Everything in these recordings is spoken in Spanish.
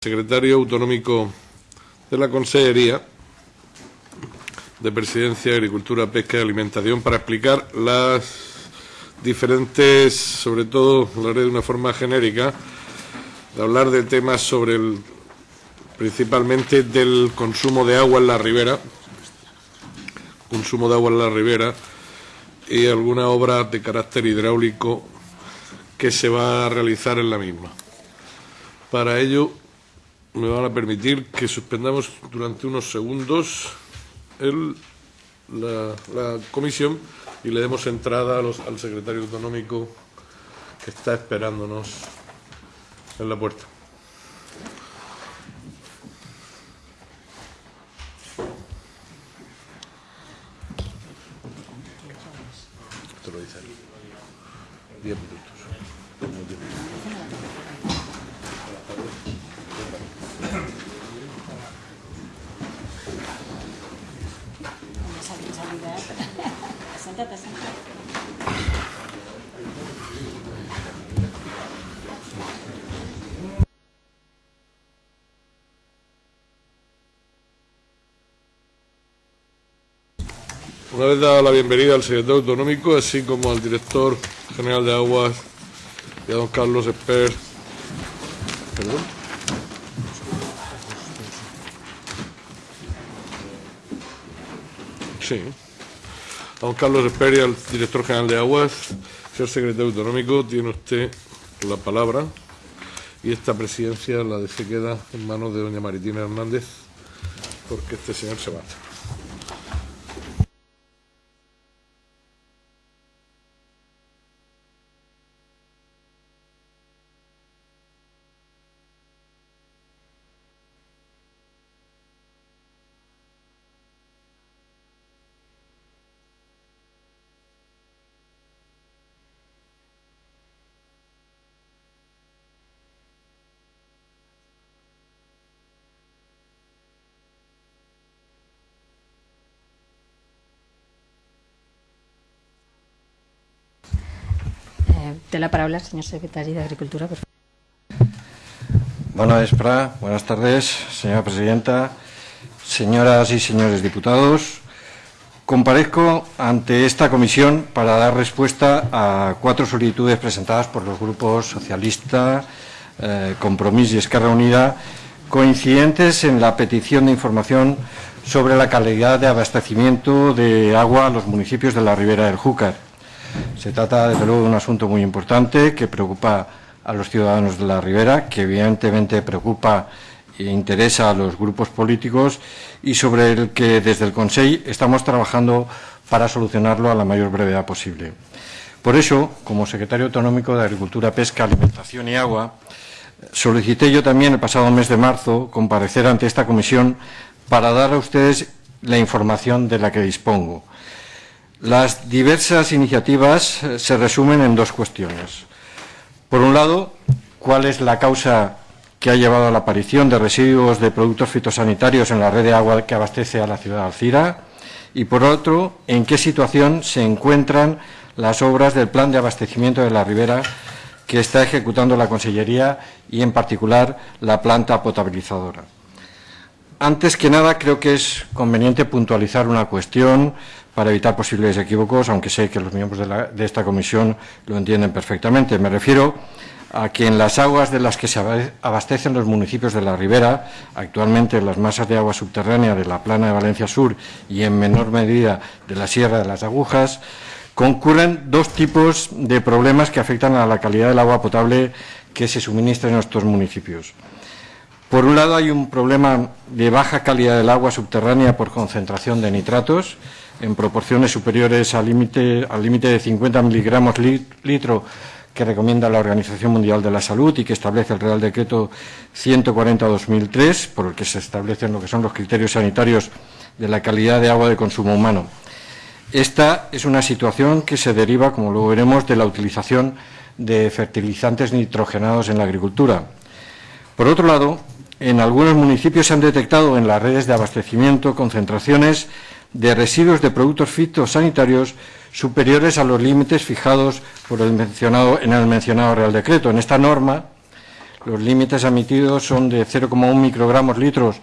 secretario autonómico de la Consejería de Presidencia, Agricultura, Pesca y Alimentación para explicar las diferentes, sobre todo, lo haré de una forma genérica, de hablar de temas sobre el, principalmente del consumo de agua en la ribera, consumo de agua en la ribera y alguna obra de carácter hidráulico que se va a realizar en la misma. Para ello, me van a permitir que suspendamos durante unos segundos la, comisión y le demos entrada a los, al secretario autonómico que está esperándonos en la puerta. Esto lo dice él. Una vez dada la bienvenida al secretario autonómico, así como al director general de Aguas y a don Carlos Esper. ¿Perdón? Sí. A don Carlos Esper y al director general de Aguas, señor secretario autonómico, tiene usted la palabra y esta presidencia la de se queda en manos de doña Maritina Hernández, porque este señor se mata. Té la paraula el senyor secretari d'Agricultura. Per... Buenas, Espra. Buenas tardes, señora presidenta, señoras y señores diputados. Comparezco ante esta comisión para dar respuesta a cuatro solicitudes presentadas por los grupos socialista, eh, Compromís y Esquerra Unida, coincidentes en la petición de información sobre la calidad de abastecimiento de agua a los municipios de la Ribera del Júcar. Se trata, desde luego, de un asunto muy importante que preocupa a los ciudadanos de la Ribera, que evidentemente preocupa e interesa a los grupos políticos y sobre el que desde el Consejo estamos trabajando para solucionarlo a la mayor brevedad posible. Por eso, como secretario autonómico de Agricultura, Pesca, Alimentación y Agua, solicité yo también el pasado mes de marzo comparecer ante esta comisión para dar a ustedes la información de la que dispongo. Las diversas iniciativas se resumen en dos cuestiones. Por un lado, cuál es la causa que ha llevado a la aparición de residuos de productos fitosanitarios en la red de agua que abastece a la ciudad de Alcira y, por otro, en qué situación se encuentran las obras del plan de abastecimiento de la ribera que está ejecutando la Consellería y, en particular, la planta potabilizadora. Antes que nada, creo que es conveniente puntualizar una cuestión para evitar posibles equívocos, aunque sé que los miembros de, esta comisión lo entienden perfectamente. Me refiero a que en las aguas de las que se abastecen los municipios de la ribera, actualmente las masas de agua subterránea de la plana de Valencia Sur y en menor medida de la Sierra de las Agujas, concurren dos tipos de problemas que afectan a la calidad del agua potable que se suministra en estos municipios. Por un lado, hay un problema de baja calidad del agua subterránea por concentración de nitratos, en proporciones superiores al límite de 50 miligramos litro que recomienda la Organización Mundial de la Salud y que establece el Real Decreto 140-2003, por el que se establecen lo que son los criterios sanitarios de la calidad de agua de consumo humano. Esta es una situación que se deriva, como luego veremos, de la utilización de fertilizantes nitrogenados en la agricultura. Por otro lado, en algunos municipios se han detectado en las redes de abastecimiento concentraciones de residuos de productos fitosanitarios superiores a los límites fijados por el mencionado, en el mencionado Real Decreto. En esta norma, los límites admitidos son de 0,1 microgramos litros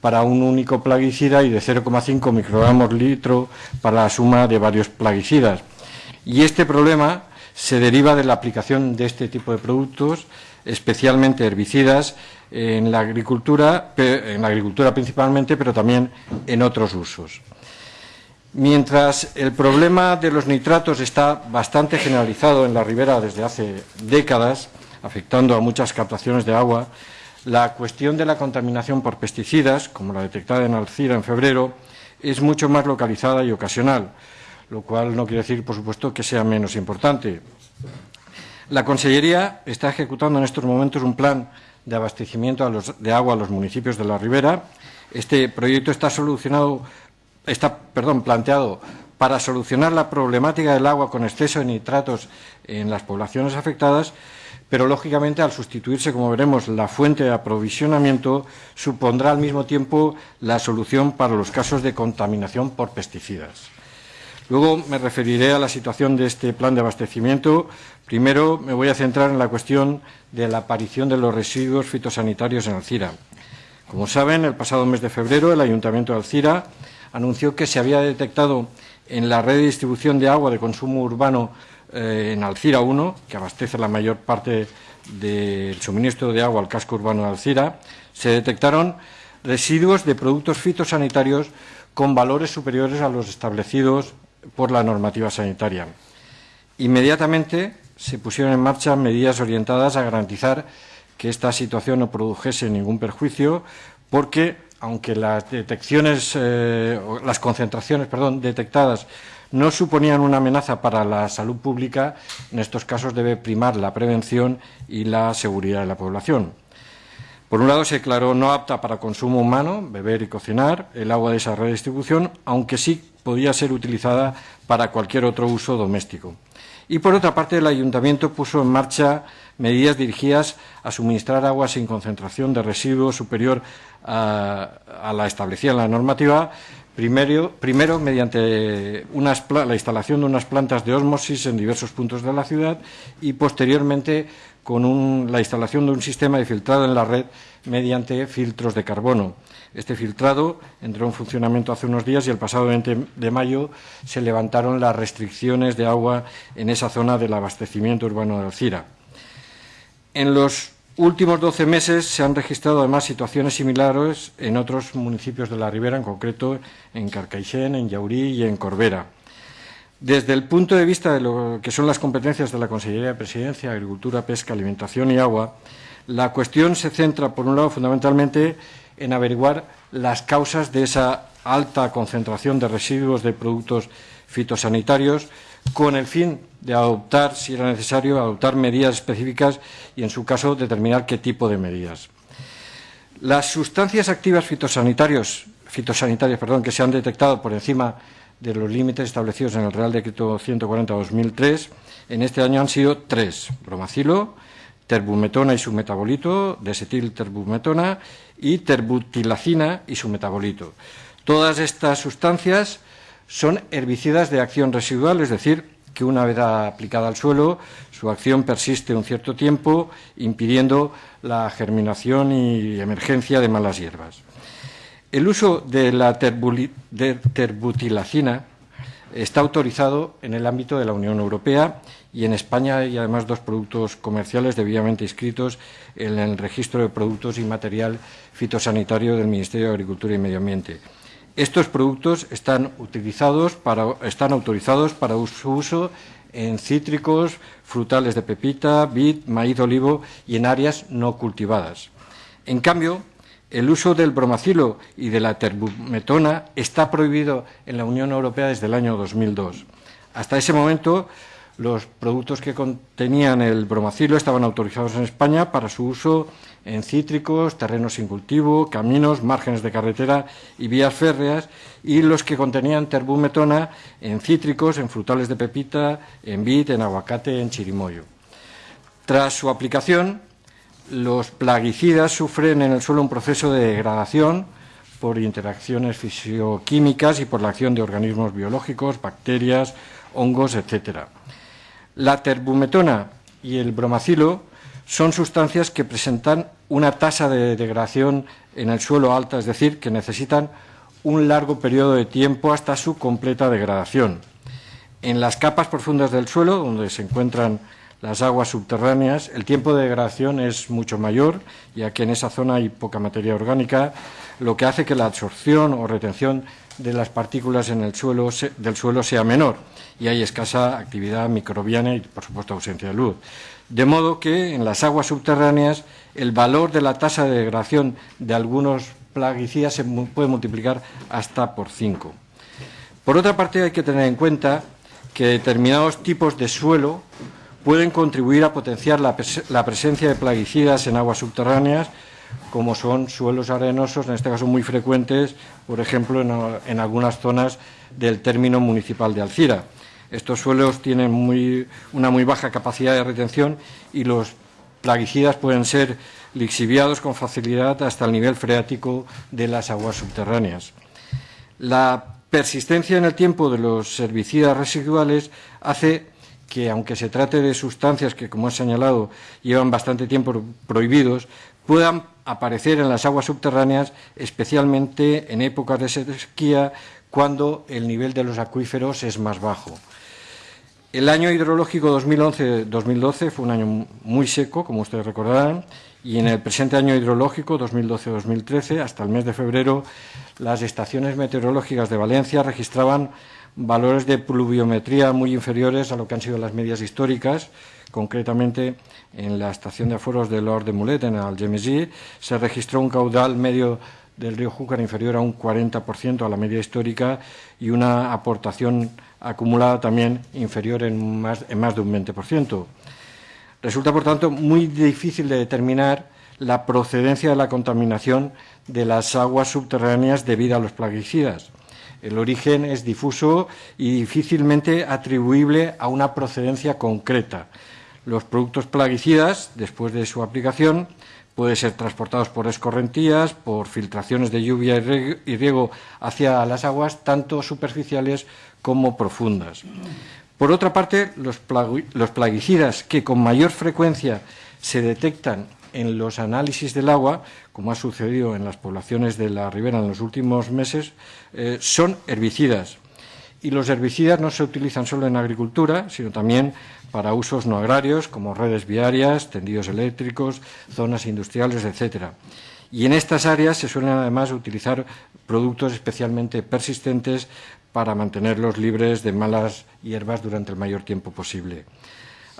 para un único plaguicida y de 0,5 microgramos litro para la suma de varios plaguicidas. Y este problema se deriva de la aplicación de este tipo de productos, especialmente herbicidas, en la agricultura, en la agricultura principalmente, pero también en otros usos. Mientras el problema de los nitratos está bastante generalizado en la ribera desde hace décadas, afectando a muchas captaciones de agua, la cuestión de la contaminación por pesticidas, como la detectada en Alcira en febrero, es mucho más localizada y ocasional, lo cual no quiere decir, por supuesto, que sea menos importante. La Consellería está ejecutando en estos momentos un plan de abastecimiento de agua a los municipios de la ribera. Este proyecto está solucionado, está, perdón, planteado para solucionar la problemática del agua con exceso de nitratos en las poblaciones afectadas, pero lógicamente al sustituirse, como veremos, la fuente de aprovisionamiento, supondrá al mismo tiempo la solución para los casos de contaminación por pesticidas. Luego me referiré a la situación de este plan de abastecimiento. Primero me voy a centrar en la cuestión de la aparición de los residuos fitosanitarios en Alcira. Como saben, el pasado mes de febrero el Ayuntamiento de Alcira anunció que se había detectado en la red de distribución de agua de consumo urbano eh, en Alcira 1, que abastece la mayor parte del suministro de agua al casco urbano de Alcira, se detectaron residuos de productos fitosanitarios con valores superiores a los establecidos por la normativa sanitaria. Inmediatamente se pusieron en marcha medidas orientadas a garantizar que esta situación no produjese ningún perjuicio, porque aunque las detecciones, eh, las concentraciones, detectadas no suponían una amenaza para la salud pública, en estos casos debe primar la prevención y la seguridad de la población. Por un lado, se declaró no apta para consumo humano, beber y cocinar, el agua de esa redistribución, aunque sí podía ser utilizada para cualquier otro uso doméstico. Y por otra parte, el Ayuntamiento puso en marcha medidas dirigidas a suministrar agua sin concentración de residuos superior a, la establecida en la normativa, Primero, mediante la instalación de unas plantas de ósmosis en diversos puntos de la ciudad y posteriormente con la instalación de un sistema de filtrado en la red mediante filtros de carbono. Este filtrado entró en funcionamiento hace unos días y el pasado 20 de mayo se levantaron las restricciones de agua en esa zona del abastecimiento urbano de Alcira. En los últimos 12 meses se han registrado además situaciones similares en otros municipios de la Ribera, en concreto en Carcaixent, en Yaurí y en Corbera. Desde el punto de vista de lo que son las competencias de la Consellería de Presidencia, Agricultura, Pesca, Alimentación y Agua, la cuestión se centra, por un lado, fundamentalmente en averiguar las causas de esa alta concentración de residuos de productos fitosanitarios con el fin de adoptar, si era necesario, adoptar medidas específicas y, en su caso, determinar qué tipo de medidas. Las sustancias activas fitosanitarias que se han detectado por encima los límites establecidos en el Real Decreto 140-2003 en este año han sido tres, bromacilo, terbumetona y su metabolito, desetilterbumetona y terbutilacina y su metabolito. Todas estas sustancias son herbicidas de acción residual, es decir, que una vez aplicada al suelo, su acción persiste un cierto tiempo, impidiendo la germinación y emergencia de malas hierbas. El uso de la terbutilacina está autorizado en el ámbito de la Unión Europea y en España hay además dos productos comerciales debidamente inscritos en el registro de productos y material fitosanitario del Ministerio de Agricultura y Medio Ambiente. Estos productos están, utilizados están autorizados para su uso en cítricos, frutales de pepita, vid, maíz olivo y en áreas no cultivadas. En cambio, el uso del bromacilo y de la terbumetona está prohibido en la Unión Europea desde el año 2002. Hasta ese momento, los productos que contenían el bromacilo estaban autorizados en España para su uso en cítricos, terrenos sin cultivo, caminos, márgenes de carretera y vías férreas, y los que contenían terbumetona en cítricos, en frutales de pepita, en vid, en aguacate, en chirimoyo. Tras su aplicación, los plaguicidas sufren en el suelo un proceso de degradación por interacciones fisioquímicas y por la acción de organismos biológicos, bacterias, hongos, etc. La terbumetona y el bromacilo son sustancias que presentan una tasa de degradación en el suelo alta, es decir, que necesitan un largo periodo de tiempo hasta su completa degradación. En las capas profundas del suelo, donde se encuentran las aguas subterráneas, el tiempo de degradación es mucho mayor, ya que en esa zona hay poca materia orgánica, lo que hace que la absorción o retención de las partículas en el suelo, del suelo sea menor y hay escasa actividad microbiana y, por supuesto, ausencia de luz. De modo que en las aguas subterráneas el valor de la tasa de degradación de algunos plaguicidas se puede multiplicar hasta por 5. Por otra parte, hay que tener en cuenta que determinados tipos de suelo pueden contribuir a potenciar la, presencia de plaguicidas en aguas subterráneas, como son suelos arenosos, en este caso muy frecuentes, por ejemplo, en, algunas zonas del término municipal de Alcira. Estos suelos tienen una muy baja capacidad de retención y los plaguicidas pueden ser lixiviados con facilidad hasta el nivel freático de las aguas subterráneas. La persistencia en el tiempo de los herbicidas residuales hace que, aunque se trate de sustancias que, como he señalado, llevan bastante tiempo prohibidos, puedan aparecer en las aguas subterráneas, especialmente en épocas de sequía, cuando el nivel de los acuíferos es más bajo. El año hidrológico 2011-2012 fue un año muy seco, como ustedes recordarán, y en el presente año hidrológico 2012-2013, hasta el mes de febrero, las estaciones meteorológicas de Valencia registraban valores de pluviometría muy inferiores a lo que han sido las medias históricas. Concretamente, en la estación de aforos de Lord de Mulet, en Algemesí, se registró un caudal medio del río Júcar inferior a un 40% a la media histórica y una aportación acumulada también inferior en más, en más de un 20%. Resulta, por tanto, muy difícil de determinar la procedencia de la contaminación de las aguas subterráneas debido a los plaguicidas. El origen es difuso y difícilmente atribuible a una procedencia concreta. Los productos plaguicidas, después de su aplicación, pueden ser transportados por escorrentías, por filtraciones de lluvia y riego hacia las aguas, tanto superficiales como profundas. Por otra parte, los, plaguicidas que con mayor frecuencia se detectan en los análisis del agua, como ha sucedido en las poblaciones de la ribera en los últimos meses, eh, son herbicidas. Y los herbicidas no se utilizan solo en agricultura, sino también para usos no agrarios, como redes viarias, tendidos eléctricos, zonas industriales, etcétera. Y en estas áreas se suelen además utilizar productos especialmente persistentes para mantenerlos libres de malas hierbas durante el mayor tiempo posible.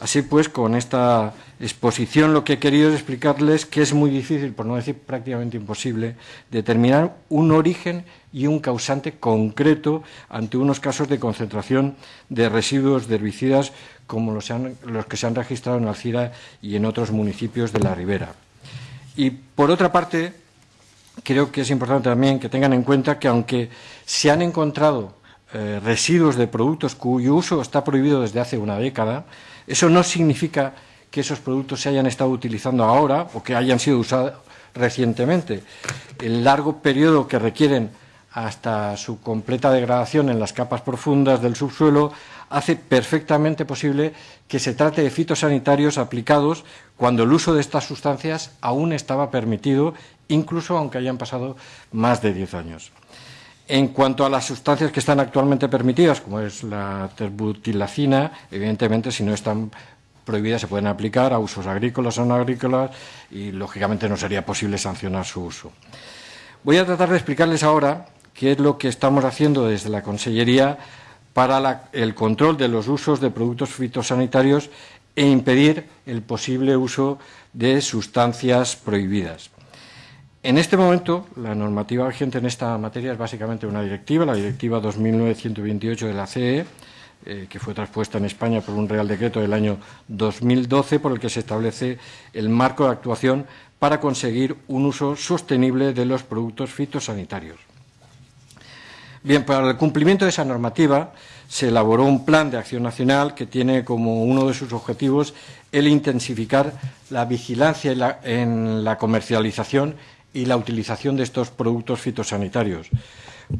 Así pues, con esta exposición lo que he querido es explicarles que es muy difícil, por no decir prácticamente imposible, determinar un origen y un causante concreto ante unos casos de concentración de residuos de herbicidas como los, que se han registrado en Alcira y en otros municipios de la ribera. Y, por otra parte, creo que es importante también que tengan en cuenta que aunque se han encontrado eh, residuos de productos cuyo uso está prohibido desde hace una década, eso no significa que esos productos se hayan estado utilizando ahora o que hayan sido usados recientemente. El largo periodo que requieren hasta su completa degradación en las capas profundas del subsuelo hace perfectamente posible que se trate de fitosanitarios aplicados cuando el uso de estas sustancias aún estaba permitido, incluso aunque hayan pasado más de diez años. En cuanto a las sustancias que están actualmente permitidas, como es la terbutilacina, evidentemente, si no están prohibidas, se pueden aplicar a usos agrícolas o no agrícolas y, lógicamente, no sería posible sancionar su uso. Voy a tratar de explicarles ahora qué es lo que estamos haciendo desde la Consellería para el control de los usos de productos fitosanitarios e impedir el posible uso de sustancias prohibidas. En este momento, la normativa vigente en esta materia es básicamente una directiva, la Directiva 2009-128 de la CE, eh, que fue traspuesta en España por un Real Decreto del año 2012, por el que se establece el marco de actuación para conseguir un uso sostenible de los productos fitosanitarios. Bien, para el cumplimiento de esa normativa se elaboró un plan de acción nacional que tiene como uno de sus objetivos el intensificar la vigilancia en la comercialización y la utilización de estos productos fitosanitarios.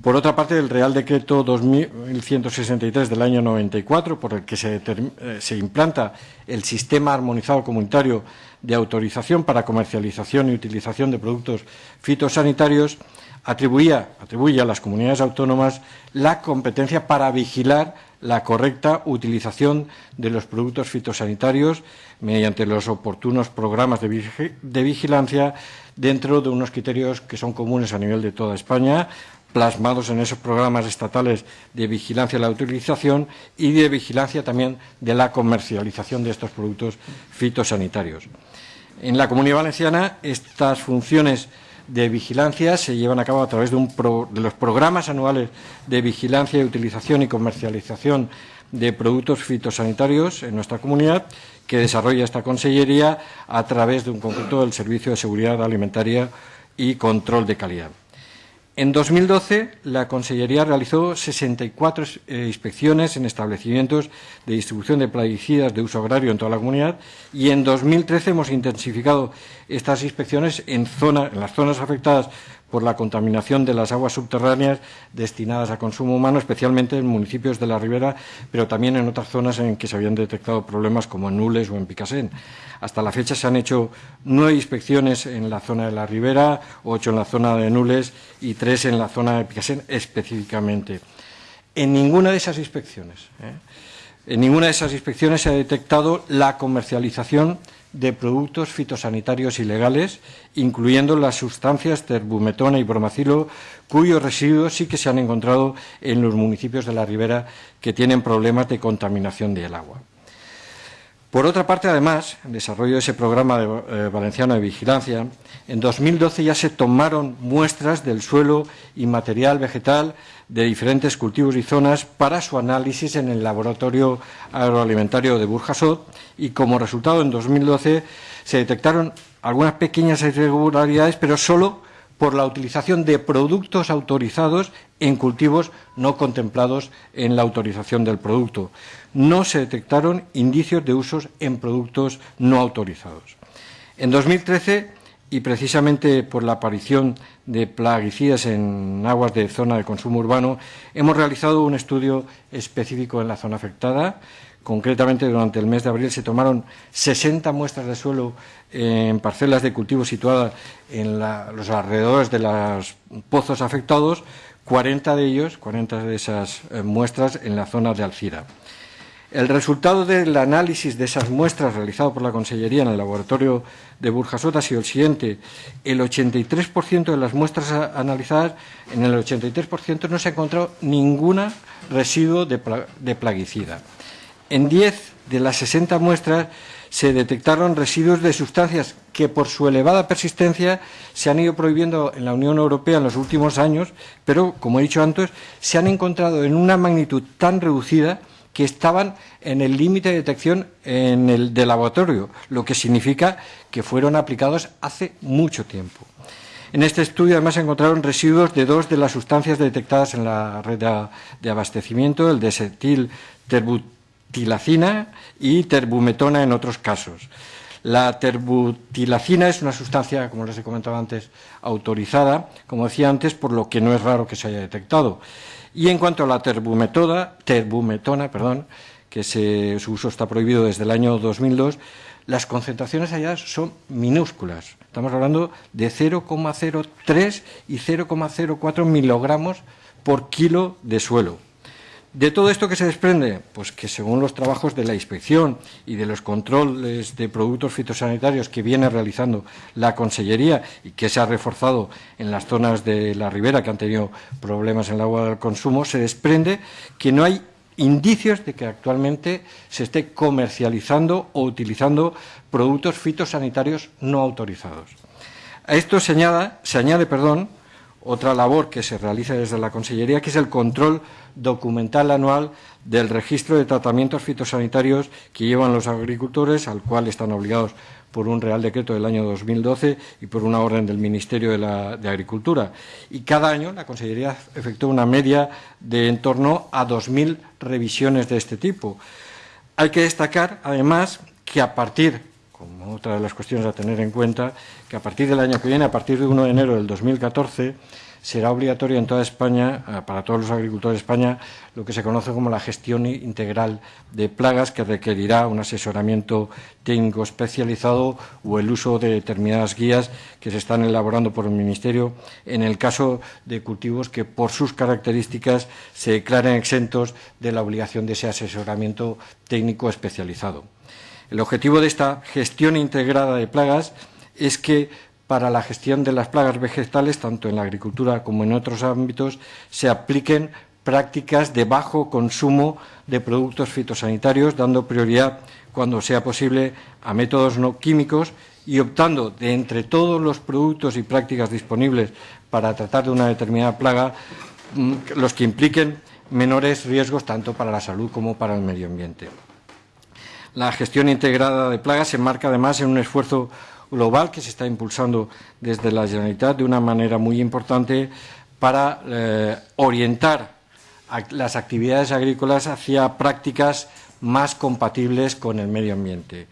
Por otra parte, el Real Decreto 2163 del año 94, por el que se, eh, se, implanta el Sistema Armonizado Comunitario de Autorización para Comercialización y Utilización de Productos Fitosanitarios, atribuía, atribuye a las comunidades autónomas la competencia para vigilar la correcta utilización de los productos fitosanitarios mediante los oportunos programas de, vigilancia dentro de unos criterios que son comunes a nivel de toda España, plasmados en esos programas estatales de vigilancia de la utilización y de vigilancia también de la comercialización de estos productos fitosanitarios. En la Comunidad Valenciana estas funciones de vigilancia se llevan a cabo a través de, los programas anuales de vigilancia, utilización y comercialización de productos fitosanitarios en nuestra comunidad que desarrolla esta Consellería a través de un conjunto del Servicio de Seguridad Alimentaria y Control de Calidad. En 2012, la Consellería realizó 64 eh, inspecciones en establecimientos de distribución de plaguicidas de uso agrario en toda la comunidad y en 2013 hemos intensificado estas inspecciones en, en las zonas afectadas por la contaminación de las aguas subterráneas destinadas a consumo humano, especialmente en municipios de la ribera, pero también en otras zonas en que se habían detectado problemas como en Nules o en Picasen. Hasta la fecha se han hecho nueve inspecciones en la zona de la ribera, ocho en la zona de Nules y tres en la zona de Picasen específicamente. En ninguna de esas inspecciones, ¿eh? en ninguna de esas inspecciones se ha detectado la comercialización de productos fitosanitarios ilegales, incluyendo las sustancias terbumetona y bromacilo, cuyos residuos sí que se han encontrado en los municipios de la ribera que tienen problemas de contaminación del agua. Por otra parte, además, en desarrollo de ese programa de, eh, valenciano de vigilancia, en 2012 ya se tomaron muestras del suelo y material vegetal de diferentes cultivos y zonas para su análisis en el laboratorio agroalimentario de Burjasot y como resultado en 2012 se detectaron algunas pequeñas irregularidades, pero solo por la utilización de productos autorizados en cultivos no contemplados en la autorización del producto. No se detectaron indicios de usos en productos no autorizados. En 2013, y precisamente por la aparición de plaguicidas en aguas de zona de consumo urbano, hemos realizado un estudio específico en la zona afectada. Concretamente, durante el mes de abril se tomaron 60 muestras de suelo en parcelas de cultivo situadas en los alrededores de los pozos afectados, 40 de ellos, 40 de esas eh, muestras en la zona de Alcira. El resultado del análisis de esas muestras realizado por la Consellería en el laboratorio de Burjasot ha sido el siguiente. El 83% de las muestras analizadas, en el 83% no se ha encontrado ningún residuo de, plaguicida. En 10 de las 60 muestras se detectaron residuos de sustancias que por su elevada persistencia se han ido prohibiendo en la Unión Europea en los últimos años, pero, como he dicho antes, se han encontrado en una magnitud tan reducida que estaban en el límite de detección en el de laboratorio, lo que significa que fueron aplicados hace mucho tiempo. En este estudio además se encontraron residuos de dos de las sustancias detectadas en la red de abastecimiento, el desetil terbutilacina y terbumetona en otros casos. La terbutilacina es una sustancia, como les he comentado antes, autorizada, como decía antes, por lo que no es raro que se haya detectado. Y en cuanto a la terbumetona, perdón, que su uso está prohibido desde el año 2002, las concentraciones allá son minúsculas. Estamos hablando de 0,03 y 0,04 milogramos por kilo de suelo. ¿De todo esto que se desprende? Pues que según los trabajos de la inspección y de los controles de productos fitosanitarios que viene realizando la Consellería y que se ha reforzado en las zonas de la ribera que han tenido problemas en el agua del consumo, se desprende que no hay indicios de que actualmente se esté comercializando o utilizando productos fitosanitarios no autorizados. A esto se añade, se añade perdón, otra labor que se realiza desde la Consellería, que es el control documental anual del registro de tratamientos fitosanitarios que llevan los agricultores, al cual están obligados por un Real Decreto del año 2012 y por una orden del Ministerio de, Agricultura. Y cada año la Consellería efectúa una media de en torno a 2.000 revisiones de este tipo. Hay que destacar, además, que a partir como otra de las cuestiones a tener en cuenta, que a partir del año que viene, a partir de 1 de enero del 2014, será obligatorio en toda España, eh, para todos los agricultores de España, lo que se conoce como la gestión integral de plagas, que requerirá un asesoramiento técnico especializado o el uso de determinadas guías que se están elaborando por el Ministerio en el caso de cultivos que, por sus características, se declaren exentos de la obligación de ese asesoramiento técnico especializado. El objetivo de esta gestión integrada de plagas es que para la gestión de las plagas vegetales, tanto en la agricultura como en otros ámbitos, se apliquen prácticas de bajo consumo de productos fitosanitarios, dando prioridad, cuando sea posible, a métodos no químicos y optando de entre todos los productos y prácticas disponibles para tratar de una determinada plaga, mm, los que impliquen menores riesgos tanto para la salud como para el medio ambiente. La gestión integrada de plagas se enmarca además en un esfuerzo global que se está impulsando desde la Generalitat de una manera muy importante para eh, orientar las actividades agrícolas hacia prácticas más compatibles con el medio ambiente.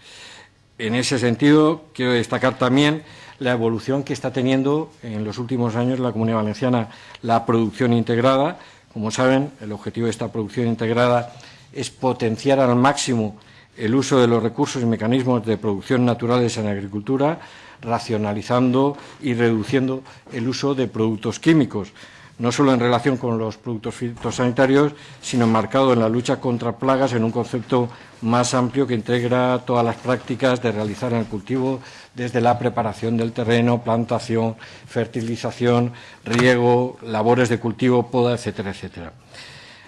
En ese sentido, quiero destacar también la evolución que está teniendo en los últimos años la Comunidad Valenciana la producción integrada. Como saben, el objetivo de esta producción integrada es potenciar al máximo el uso de los recursos y mecanismos de producción naturales en agricultura, racionalizando y reduciendo el uso de productos químicos, no solo en relación con los productos fitosanitarios, sino enmarcado en la lucha contra plagas en un concepto más amplio que integra todas las prácticas de realizar en el cultivo, desde la preparación del terreno, plantación, fertilización, riego, labores de cultivo, poda, etcétera, etcétera.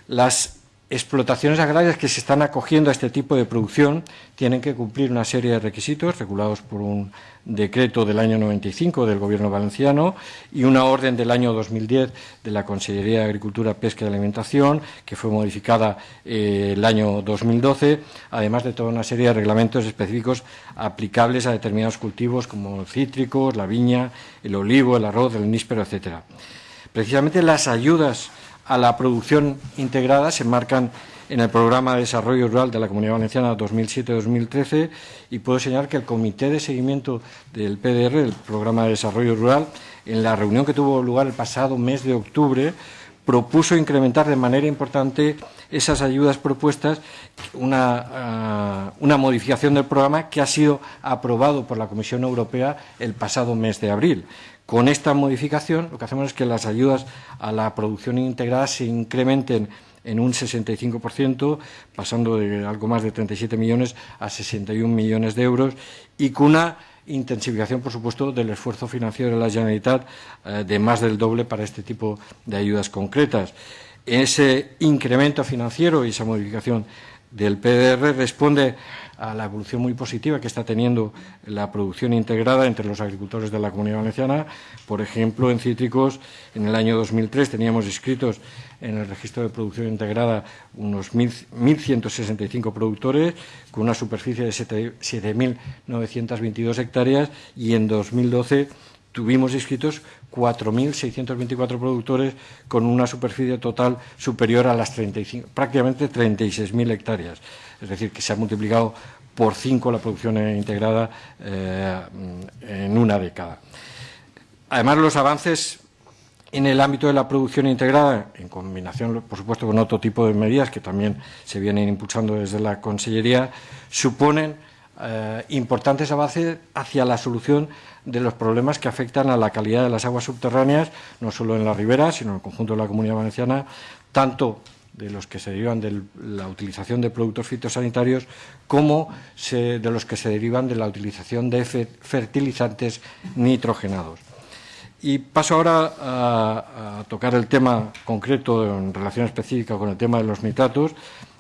Las explotaciones agrarias que se están acogiendo a este tipo de producción tienen que cumplir una serie de requisitos regulados por un decreto del año 95 del Gobierno valenciano y una orden del año 2010 de la Consellería de Agricultura, Pesca y Alimentación, que fue modificada eh, el año 2012, además de toda una serie de reglamentos específicos aplicables a determinados cultivos como cítricos, la viña, el olivo, el arroz, el níspero, etcétera. Precisamente las ayudas a la producción integrada se enmarcan en el Programa de Desarrollo Rural de la Comunidad Valenciana 2007-2013 y puedo señalar que el Comité de Seguimiento del PDR, el Programa de Desarrollo Rural, en la reunión que tuvo lugar el pasado mes de octubre, propuso incrementar de manera importante esas ayudas propuestas, una, ah, una, modificación del programa que ha sido aprobado por la Comisión Europea el pasado mes de abril. Con esta modificación lo que hacemos es que las ayudas a la producción integrada se incrementen en un 65%, pasando de algo más de 37 millones a 61 millones de euros, y con una intensificación, por supuesto, del esfuerzo financiero de la Generalitat eh, de más del doble para este tipo de ayudas concretas. Ese incremento financiero y esa modificación del PDR responde a la evolución muy positiva que está teniendo la producción integrada entre los agricultores de la Comunidad Valenciana. Por ejemplo, en cítricos, en el año 2003 teníamos inscritos en el registro de producción integrada unos 1.165 productores con una superficie de 7.922 hectáreas y en 2012 tuvimos inscritos 4.624 productores con una superficie total superior a las 35, prácticamente 36.000 hectáreas. Es decir, que se ha multiplicado por cinco la producción integrada eh, en una década. Además, los avances en el ámbito de la producción integrada, en combinación, por supuesto, con otro tipo de medidas que también se vienen impulsando desde la Consellería, suponen eh, importantes avances hacia la solución de los problemas que afectan a la calidad de las aguas subterráneas, no solo en la ribera, sino en el conjunto de la comunidad valenciana, tanto de los que se derivan de la utilización de productos fitosanitarios como de los que se derivan de la utilización de fertilizantes nitrogenados. Y paso ahora a, a, tocar el tema concreto en relación específica con el tema de los nitratos.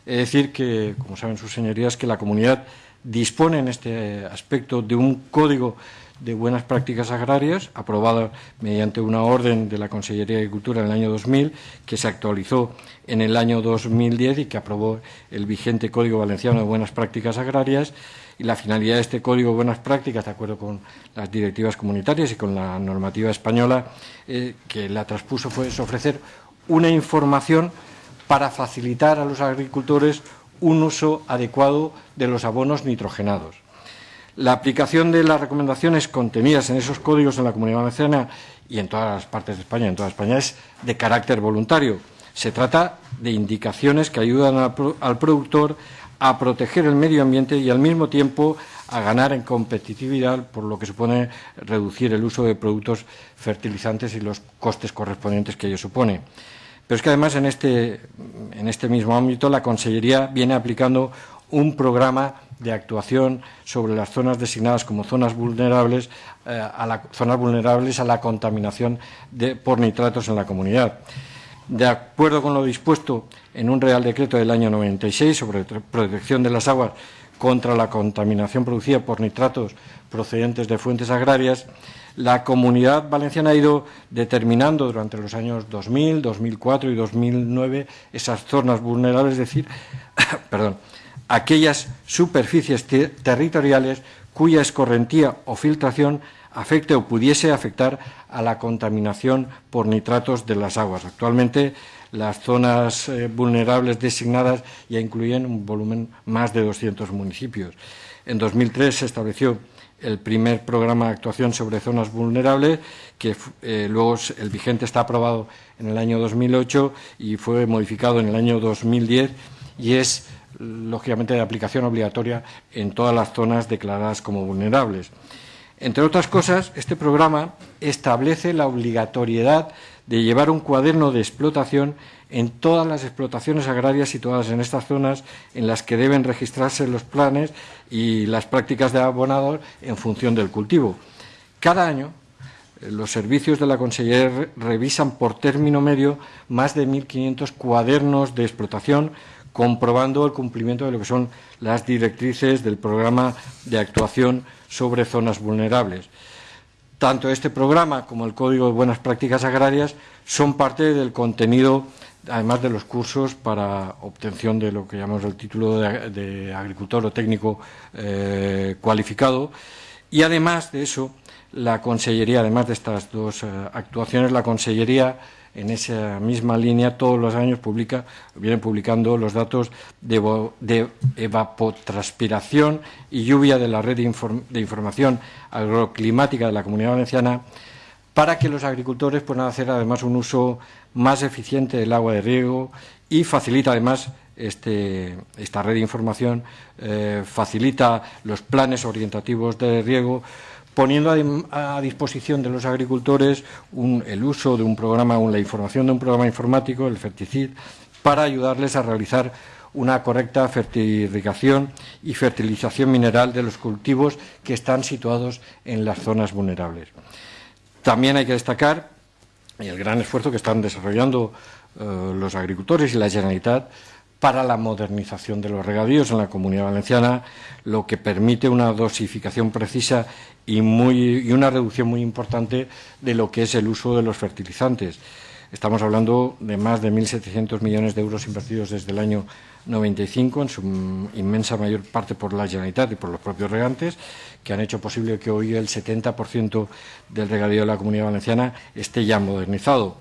Es decir que, como saben sus señorías, que la comunidad dispone en este aspecto de un código de buenas prácticas agrarias, aprobado mediante una orden de la Consellería de Agricultura en el año 2000, que se actualizó en el año 2010 y que aprobó el vigente Código Valenciano de Buenas Prácticas Agrarias. Y la finalidad de este Código de Buenas Prácticas, de acuerdo con las directivas comunitarias y con la normativa española eh, que la transpuso, fue ofrecer una información para facilitar a los agricultores un uso adecuado de los abonos nitrogenados. La aplicación de las recomendaciones contenidas en esos códigos en la Comunidad Valenciana y en todas las partes de España, en toda España, es de carácter voluntario. Se trata de indicaciones que ayudan al productor a proteger el medio ambiente y al mismo tiempo a ganar en competitividad, por lo que supone reducir el uso de productos fertilizantes y los costes correspondientes que ello supone. Pero es que además en este, en este mismo ámbito la Consellería viene aplicando un programa de actuación sobre las zonas designadas como zonas vulnerables, eh, a la, zonas vulnerables a la contaminación de, por nitratos en la comunidad. De acuerdo con lo dispuesto en un Real Decreto del año 96 sobre protección de las aguas contra la contaminación producida por nitratos procedentes de fuentes agrarias, la Comunidad Valenciana ha ido determinando durante los años 2000, 2004 y 2009 esas zonas vulnerables, es decir, perdón, aquellas superficies territoriales cuya escorrentía o filtración afecte o pudiese afectar a la contaminación por nitratos de las aguas. Actualmente las zonas eh, vulnerables designadas ya incluyen un volumen más de 200 municipios. En 2003 se estableció el primer programa de actuación sobre zonas vulnerables, que eh, luego el vigente está aprobado en el año 2008 y fue modificado en el año 2010 y es lógicamente de aplicación obligatoria en todas las zonas declaradas como vulnerables. Entre otras cosas, este programa establece la obligatoriedad de llevar un cuaderno de explotación en todas las explotaciones agrarias situadas en estas zonas en las que deben registrarse los planes y las prácticas de abonado en función del cultivo. Cada año, eh, los servicios de la Consellería revisan por término medio más de 1.500 cuadernos de explotación comprobando el cumplimiento de lo que son las directrices del programa de actuación sobre zonas vulnerables. Tanto este programa como el Código de Buenas Prácticas Agrarias son parte del contenido, además de los cursos para obtención de lo que llamamos el título de, agricultor o técnico eh, cualificado. Y además de eso, la Consellería, además de estas dos eh, actuaciones, la Consellería en esa misma línea todos los años publica, viene publicando los datos de, evapotranspiración y lluvia de la red de, información agroclimática de la Comunidad Valenciana para que los agricultores puedan hacer además un uso más eficiente del agua de riego y facilita además este, esta red de información, eh, facilita los planes orientativos de riego, poniendo a, disposición de los agricultores el uso de un programa, la información de un programa informático, el Ferticid, para ayudarles a realizar una correcta fertilización y fertilización mineral de los cultivos que están situados en las zonas vulnerables. También hay que destacar el gran esfuerzo que están desarrollando eh, los agricultores y la Generalitat para la modernización de los regadíos en la Comunidad Valenciana, lo que permite una dosificación precisa y, una reducción muy importante de lo que es el uso de los fertilizantes. Estamos hablando de más de 1.700 millones de euros invertidos desde el año 95, en su inmensa mayor parte por la Generalitat y por los propios regantes, que han hecho posible que hoy el 70% del regadío de la Comunidad Valenciana esté ya modernizado.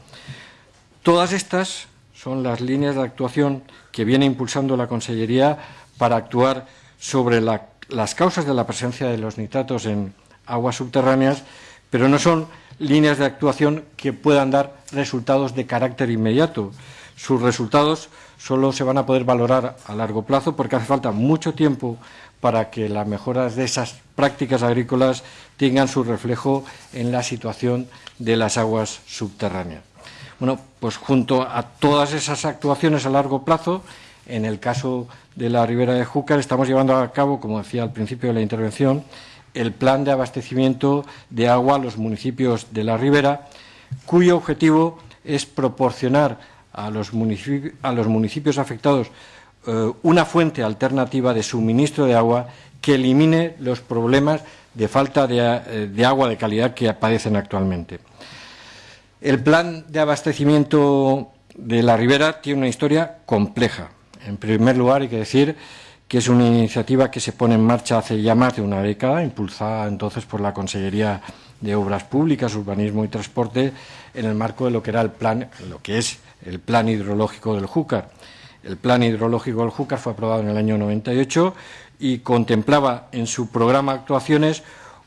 Todas estas son las líneas de actuación que viene impulsando la Consellería para actuar sobre las causas de la presencia de los nitratos en aguas subterráneas, pero no son líneas de actuación que puedan dar resultados de carácter inmediato. Sus resultados solo se van a poder valorar a largo plazo porque hace falta mucho tiempo para que las mejoras de esas prácticas agrícolas tengan su reflejo en la situación de las aguas subterráneas. Bueno, pues junto a todas esas actuaciones a largo plazo, en el caso de la ribera de Júcar estamos llevando a cabo, como decía al principio de la intervención, el plan de abastecimiento de agua a los municipios de la ribera, cuyo objetivo es proporcionar a los municipios, afectados eh, una fuente alternativa de suministro de agua que elimine los problemas de falta de eh, agua de calidad que padecen actualmente. El plan de abastecimiento de la ribera tiene una historia compleja. En primer lugar, hay que decir que es una iniciativa que se pone en marcha hace ya más de una década, impulsada entonces por la Consellería de Obras Públicas, Urbanismo y Transporte, en el marco de lo que era el plan, lo que es el Plan Hidrológico del Júcar. El Plan Hidrológico del Júcar fue aprobado en el año 98 y contemplaba en su programa actuaciones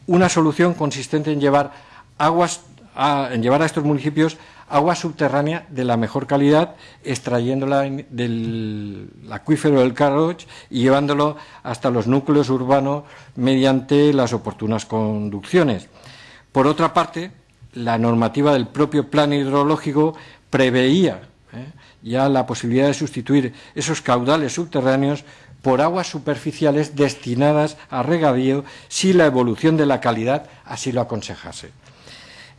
una solución consistente en llevar aguas en llevar a estos municipios agua subterránea de la mejor calidad, extrayéndola del acuífero del Carroch y llevándolo hasta los núcleos urbanos mediante las oportunas conducciones. Por otra parte, la normativa del propio plan hidrológico preveía ¿eh? ya la posibilidad de sustituir esos caudales subterráneos por aguas superficiales destinadas a regadío si la evolución de la calidad así lo aconsejase.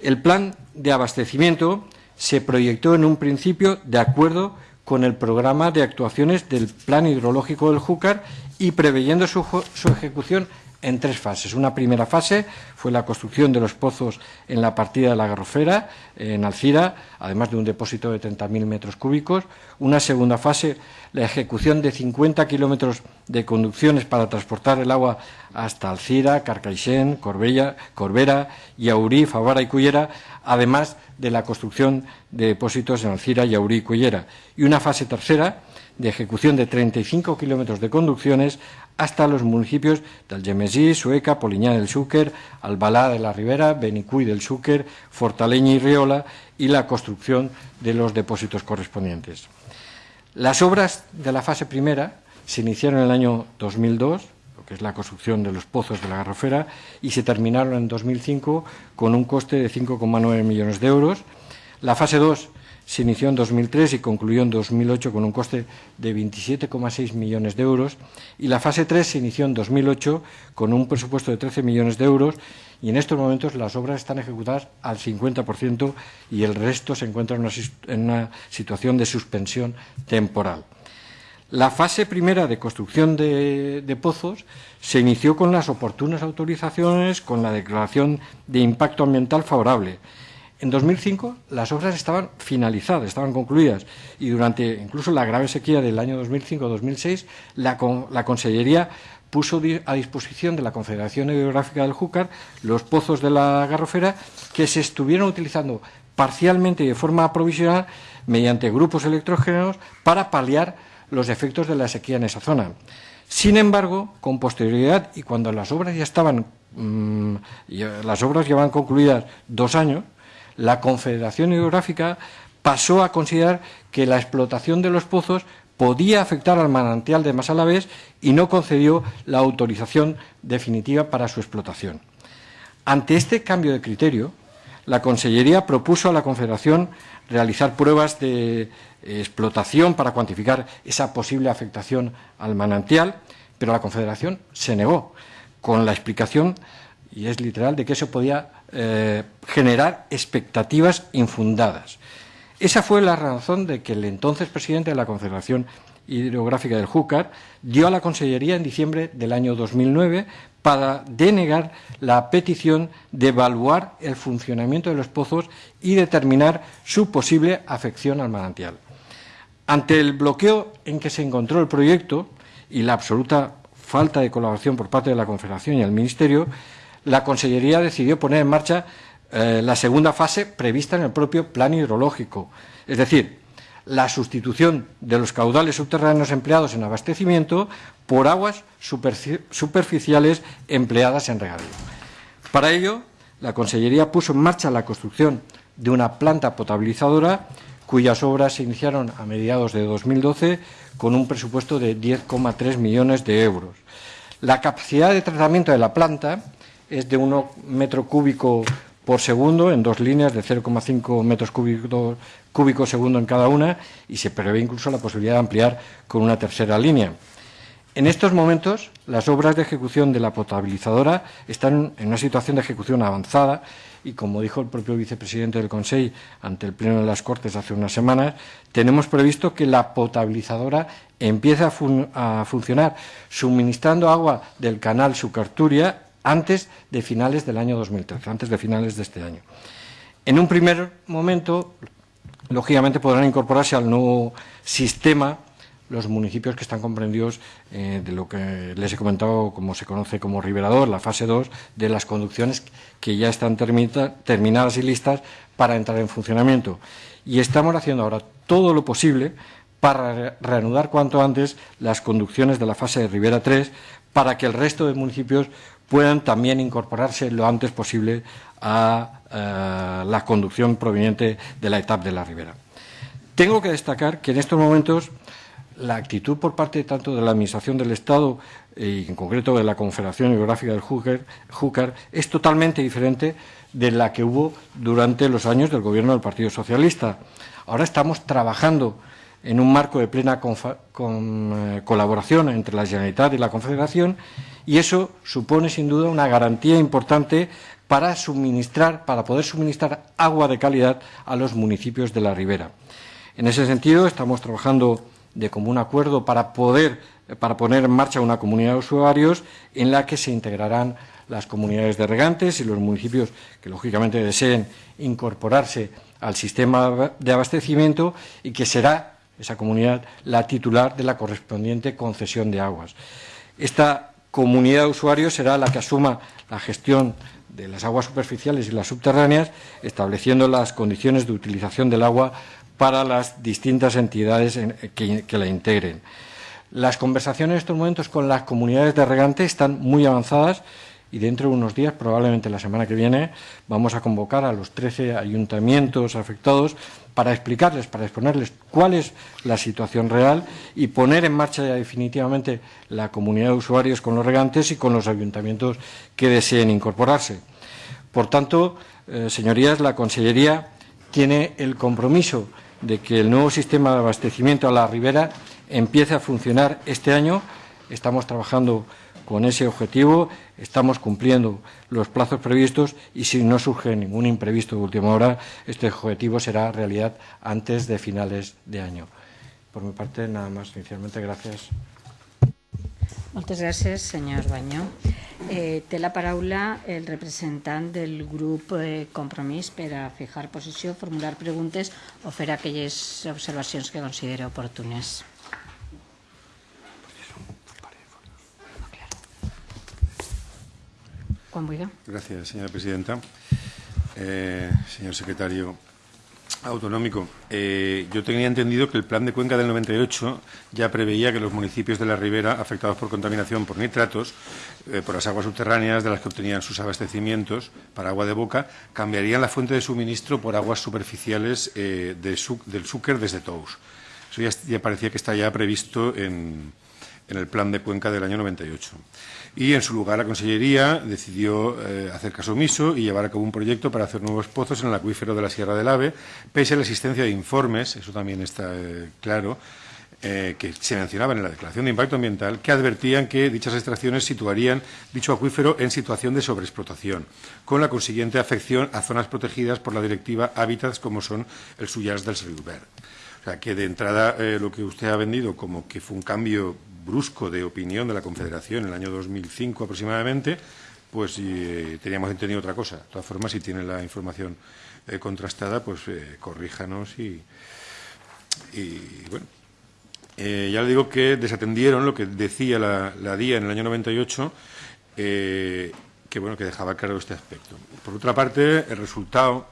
El plan de abastecimiento se proyectó en un principio de acuerdo con el programa de actuaciones del Plan Hidrológico del Júcar y preveyendo su, su ejecución en tres fases. Una primera fase fue la construcción de los pozos en la partida de la Garrofera, en Alcira, además de un depósito de 30.000 metros cúbicos. Una segunda fase, la ejecución de 50 kilómetros de conducciones para transportar el agua hasta Alcira, Carcaixent, Corbella, Corbera, Yaurí, Favara y Cullera, además de la construcción de depósitos en Alcira, Yaurí y Cullera. Y una fase tercera, de ejecución de 35 kilómetros de conducciones hasta los municipios de Algemesí, Sueca, Poliñá del Xúquer, Albalá de la Ribera, Benicuy del Xúquer, Fortaleña y Riola y la construcción de los depósitos correspondientes. Las obras de la fase primera se iniciaron en el año 2002, lo que es la construcción de los pozos de la Garrofera, y se terminaron en 2005 con un coste de 5,9 millones de euros. La fase 2 se inició en 2003 y concluyó en 2008 con un coste de 27,6 millones de euros. Y la fase 3 se inició en 2008 con un presupuesto de 13 millones de euros. Y en estos momentos las obras están ejecutadas al 50% y el resto se encuentra en una, en una situación de suspensión temporal. La fase primera de construcción de, de, pozos se inició con las oportunas autorizaciones, con la declaración de impacto ambiental favorable en 2005 las obras estaban finalizadas, estaban concluidas y durante incluso la grave sequía del año 2005-2006 la, la Consellería puso a disposición de la Confederación Hidrográfica del Júcar los pozos de la Garrofera que se estuvieron utilizando parcialmente y de forma provisional mediante grupos electrógenos para paliar los efectos de la sequía en esa zona. Sin embargo, con posterioridad y cuando las obras ya estaban, mmm, las obras llevaban concluidas dos años, la Confederación Hidrográfica pasó a considerar que la explotación de los pozos podía afectar al manantial de Masalavés y no concedió la autorización definitiva para su explotación. Ante este cambio de criterio, la Consellería propuso a la Confederación realizar pruebas de explotación para cuantificar esa posible afectación al manantial, pero la Confederación se negó, con la explicación, y es literal, de que eso podía eh, generar expectativas infundadas. Esa fue la razón de que el entonces presidente de la Confederación Hidrográfica del Júcar dio a la Consellería en diciembre del año 2009 para denegar la petición de evaluar el funcionamiento de los pozos y determinar su posible afección al manantial. Ante el bloqueo en que se encontró el proyecto y la absoluta falta de colaboración por parte de la Confederación y el Ministerio, la Consellería decidió poner en marcha eh, la segunda fase prevista en el propio plan hidrológico, es decir, la sustitución de los caudales subterráneos empleados en abastecimiento por aguas superficiales empleadas en regadío. Para ello, la Consellería puso en marcha la construcción de una planta potabilizadora cuyas obras se iniciaron a mediados de 2012 con un presupuesto de 10,3 millones de euros. La capacidad de tratamiento de la planta es de 1 metro cúbico por segundo en dos líneas de 0,5 metros cúbicos cúbico segundo en cada una y se prevé incluso la posibilidad de ampliar con una tercera línea. En estos momentos, las obras de ejecución de la potabilizadora están en una situación de ejecución avanzada y, como dijo el propio vicepresidente del Consejo ante el Pleno de las Cortes hace unas semanas, tenemos previsto que la potabilizadora empiece a, a funcionar suministrando agua del canal Sucarturia antes de finales del año 2013, antes de finales de este año. En un primer momento, lógicamente, podrán incorporarse al nuevo sistema los municipios que están comprendidos eh, de lo que les he comentado, como se conoce como Riberador, la fase 2 de las conducciones que ya están terminadas y listas para entrar en funcionamiento. Y estamos haciendo ahora todo lo posible para reanudar cuanto antes las conducciones de la fase de Ribera 3 para que el resto de municipios puedan también incorporarse lo antes posible a eh, la conducción proveniente de la etapa de la ribera. Tengo que destacar que en estos momentos la actitud por parte tanto de la Administración del Estado y en concreto de la Confederación Geográfica del Júcar es totalmente diferente de la que hubo durante los años del gobierno del Partido Socialista. Ahora estamos trabajando en un marco de plena eh, colaboración entre la Generalitat y la Confederación y eso supone sin duda una garantía importante para suministrar, para poder suministrar agua de calidad a los municipios de la ribera. En ese sentido, estamos trabajando de común acuerdo para poder para poner en marcha una comunidad de usuarios en la que se integrarán las comunidades de regantes y los municipios que lógicamente deseen incorporarse al sistema de abastecimiento y que será esa comunidad la titular de la correspondiente concesión de aguas. Esta comunidad de usuarios será la que asuma la gestión de las aguas superficiales y las subterráneas, estableciendo las condiciones de utilización del agua para las distintas entidades que, la integren. Las conversaciones en estos momentos con las comunidades de regante están muy avanzadas y dentro de unos días, probablemente la semana que viene, vamos a convocar a los 13 ayuntamientos afectados para explicarles, para exponerles cuál es la situación real y poner en marcha ya definitivamente la comunidad de usuarios con los regantes y con los ayuntamientos que deseen incorporarse. Por tanto, eh, señorías, la Consellería tiene el compromiso de que el nuevo sistema de abastecimiento a la ribera empiece a funcionar este año. Estamos trabajando con ese objetivo, estamos cumpliendo los plazos previstos y si no surge ningún imprevisto de última hora, este objetivo será realidad antes de finales de año. Por mi parte, nada más. Inicialmente, gracias. Moltes gràcies, senyor Banyó. Eh, té la paraula el representant del grup eh, Compromís per a fijar posició, formular preguntes o fer aquelles observacions que considera oportunes. Gracias, señora presidenta. Eh, señor secretario autonómico, eh, yo tenía entendido que el plan de Cuenca del 98 ya preveía que los municipios de la ribera afectados por contaminación por nitratos, eh, por las aguas subterráneas de las que obtenían sus abastecimientos para agua de boca, cambiarían la fuente de suministro por aguas superficiales de del Súquer desde Tous. Eso ya, ya, parecía que está ya previsto en, en el plan de Cuenca del año 98 y en su lugar la Consellería decidió eh, hacer caso omiso y llevar a cabo un proyecto para hacer nuevos pozos en el acuífero de la Sierra del Ave, pese a la existencia de informes, eso también está eh, claro, eh, que se mencionaban en la declaración de impacto ambiental, que advertían que dichas extracciones situarían dicho acuífero en situación de sobreexplotación, con la consiguiente afección a zonas protegidas por la directiva Hábitats como son el Suyas del Riuber. O sea, que de entrada lo que usted ha vendido como que fue un cambio brusco de opinión de la Confederación en el año 2005 aproximadamente, pues eh, teníamos entendido otra cosa. De todas formas, si tiene la información eh, contrastada, pues eh, corríjanos y, bueno. ya le digo que desatendieron lo que decía la, la DIA en el año 98, que bueno, que dejaba claro este aspecto. Por otra parte, el resultado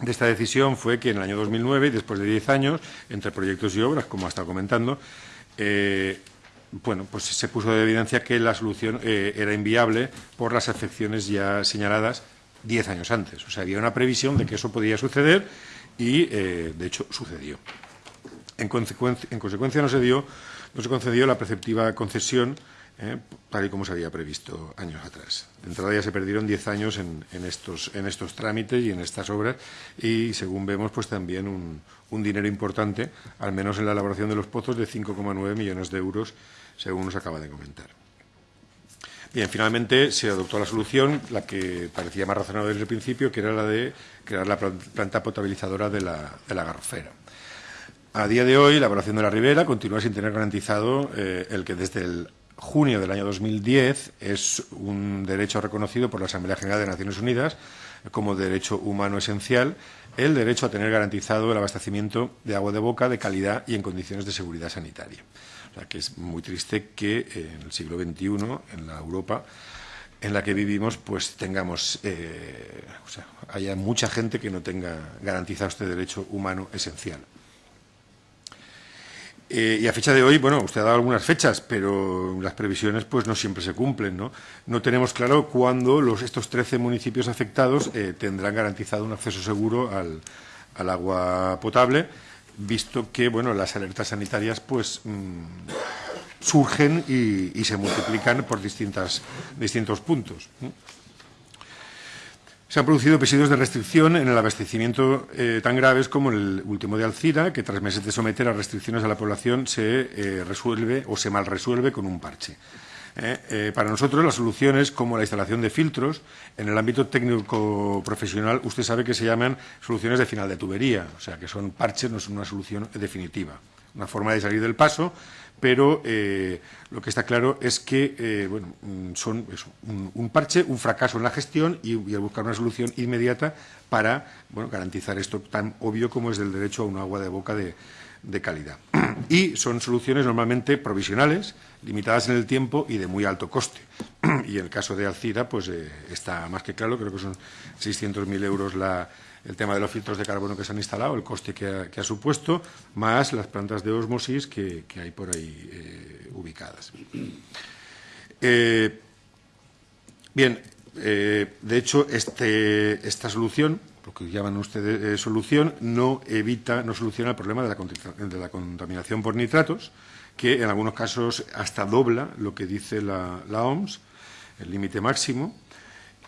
de esta decisión fue que en el año 2009, después de 10 años, entre proyectos y obras, como ha estado comentando, bueno, pues se puso de evidencia que la solución eh, era inviable por las afecciones ya señaladas diez años antes. O sea, había una previsión de que eso podía suceder y, eh, de hecho, sucedió. En consecuencia, en consecuencia no, se dio, no se concedió la preceptiva concesión eh, tal y como se había previsto años atrás. De entrada ya se perdieron diez años en, en, estos, en estos trámites y en estas obras y, según vemos, pues también un, un dinero importante, al menos en la elaboración de los pozos, de 5,9 millones de euros según nos acaba de comentar. Bien, finalmente se adoptó la solución, la que parecía más razonable desde el principio, que era la de crear la planta potabilizadora de la, de la garrofera. A día de hoy, la evaluación de la ribera continúa sin tener garantizado eh, el que desde el junio del año 2010 es un derecho reconocido por la Asamblea General de Naciones Unidas como derecho humano esencial el derecho a tener garantizado el abastecimiento de agua de boca de calidad y en condiciones de seguridad sanitaria que es muy triste que en el siglo XXI, en la Europa en la que vivimos, pues tengamos, eh, o sea, haya mucha gente que no tenga garantizado este derecho humano esencial. Eh, y a fecha de hoy, bueno, usted ha dado algunas fechas, pero las previsiones pues no siempre se cumplen, ¿no? No tenemos claro cuándo los, estos 13 municipios afectados eh, tendrán garantizado un acceso seguro al, agua potable, visto que, bueno, las alertas sanitarias pues mmm, surgen y, se multiplican por distintas, distintos puntos. Se han producido episodios de restricción en el abastecimiento eh, tan graves como el último de Alcira, que tras meses de someter a restricciones a la población se eh, resuelve o se mal resuelve con un parche. Eh, para nosotros, las soluciones como la instalación de filtros, en el ámbito técnico profesional, usted sabe que se llaman soluciones de final de tubería, o sea, que son parches, no son una solución definitiva. Una forma de salir del paso pero eh, lo que está claro es que eh, bueno, mm, son un, un, parche, un fracaso en la gestión y, y buscar una solución inmediata para bueno, garantizar esto tan obvio como es el derecho a un agua de boca de, de calidad. Y son soluciones normalmente provisionales, limitadas en el tiempo y de muy alto coste. Y en el caso de Alcira, pues eh, está más que claro, creo que son 600.000 euros la, el tema de los filtros de carbono que se han instalado, el coste que ha, supuesto, más las plantas de osmosis que, hay por ahí eh, ubicadas. Eh, bien, eh, de hecho, este, esta solución, lo que llaman ustedes solución, no evita, no soluciona el problema de la, de la, contaminación por nitratos, que en algunos casos hasta dobla lo que dice la, la OMS, el límite máximo,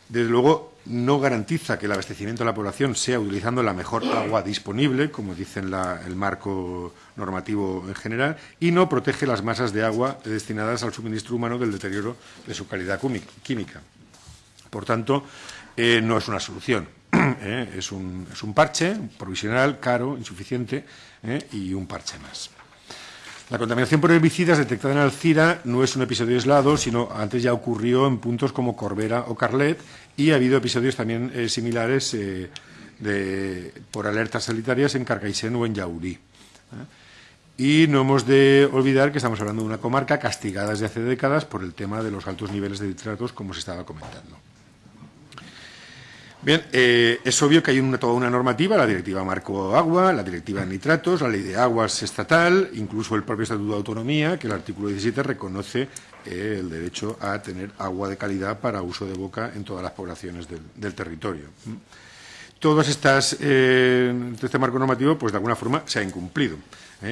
desde luego, no garantiza que el abastecimiento de la población sea utilizando la mejor agua disponible, como dice el marco normativo en general, y no protege las masas de agua destinadas al suministro humano del deterioro de su calidad química. Por tanto, eh, no es una solución. ¿eh? Es, un, es, un, parche provisional, caro, insuficiente ¿eh? y un parche más. La contaminación por herbicidas detectada en Alcira no es un episodio aislado, sino antes ya ocurrió en puntos como Corbera o Carlet y ha habido episodios también eh, similares eh, por alertas sanitarias en Carcaixent o en Yaurí. ¿eh? Y no hemos de olvidar que estamos hablando de una comarca castigada desde hace décadas por el tema de los altos niveles de nitratos, como se estaba comentando. Bien, eh, es obvio que hay una, toda una normativa, la Directiva Marco Agua, la Directiva de Nitratos, la Ley de Aguas Estatal, incluso el propio Estatuto de Autonomía, que el artículo 17 reconoce eh, el derecho a tener agua de calidad para uso de boca en todas las poblaciones del, territorio. Todas estas, eh, este marco normativo, pues de alguna forma se ha incumplido,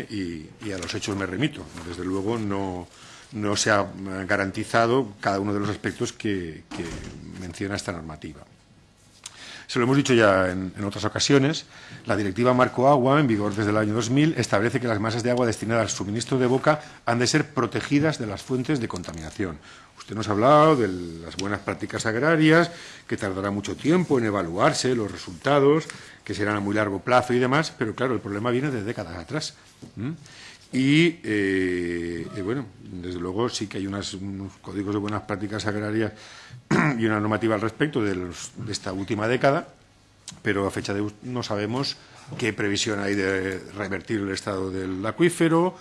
y, a los hechos me remito. Desde luego no, no se ha garantizado cada uno de los aspectos que menciona esta normativa. Se lo hemos dicho ya en, otras ocasiones, la Directiva Marco Agua, en vigor desde el año 2000, establece que las masas de agua destinadas al suministro de boca han de ser protegidas de las fuentes de contaminación. Usted nos ha hablado de las buenas prácticas agrarias, que tardará mucho tiempo en evaluarse los resultados, que serán a muy largo plazo y demás, pero claro, el problema viene de décadas atrás. Y, eh, bueno, desde luego sí que hay unas, unos códigos de buenas prácticas agrarias y una normativa al respecto de, los, de, esta última década, pero a fecha de no sabemos qué previsión hay de revertir el estado del acuífero.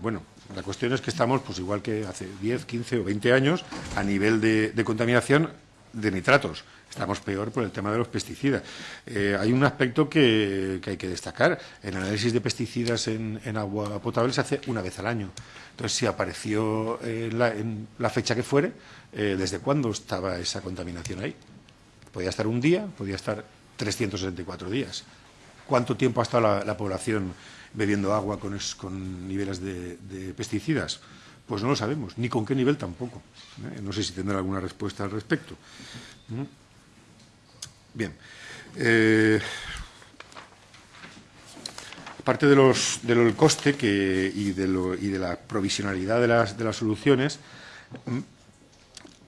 Bueno, la cuestión es que estamos, pues igual que hace 10, 15 o 20 años, a nivel de contaminación de nitratos. Estamos peor por el tema de los pesticidas. Eh, hay un aspecto que, que, hay que destacar. El análisis de pesticidas en, agua potable se hace una vez al año. Entonces, si apareció eh, en la fecha que fuere, eh, ¿desde cuándo estaba esa contaminación ahí? Podía estar un día, podía estar 364 días. ¿Cuánto tiempo ha estado la, la población bebiendo agua con, es, con niveles de, de pesticidas? Pues no lo sabemos, ni con qué nivel tampoco. No sé si tendrá alguna respuesta al respecto. ¿Mm? Bien. Eh, aparte de los, del coste que, y, de lo, y, de la provisionalidad de las, de las soluciones,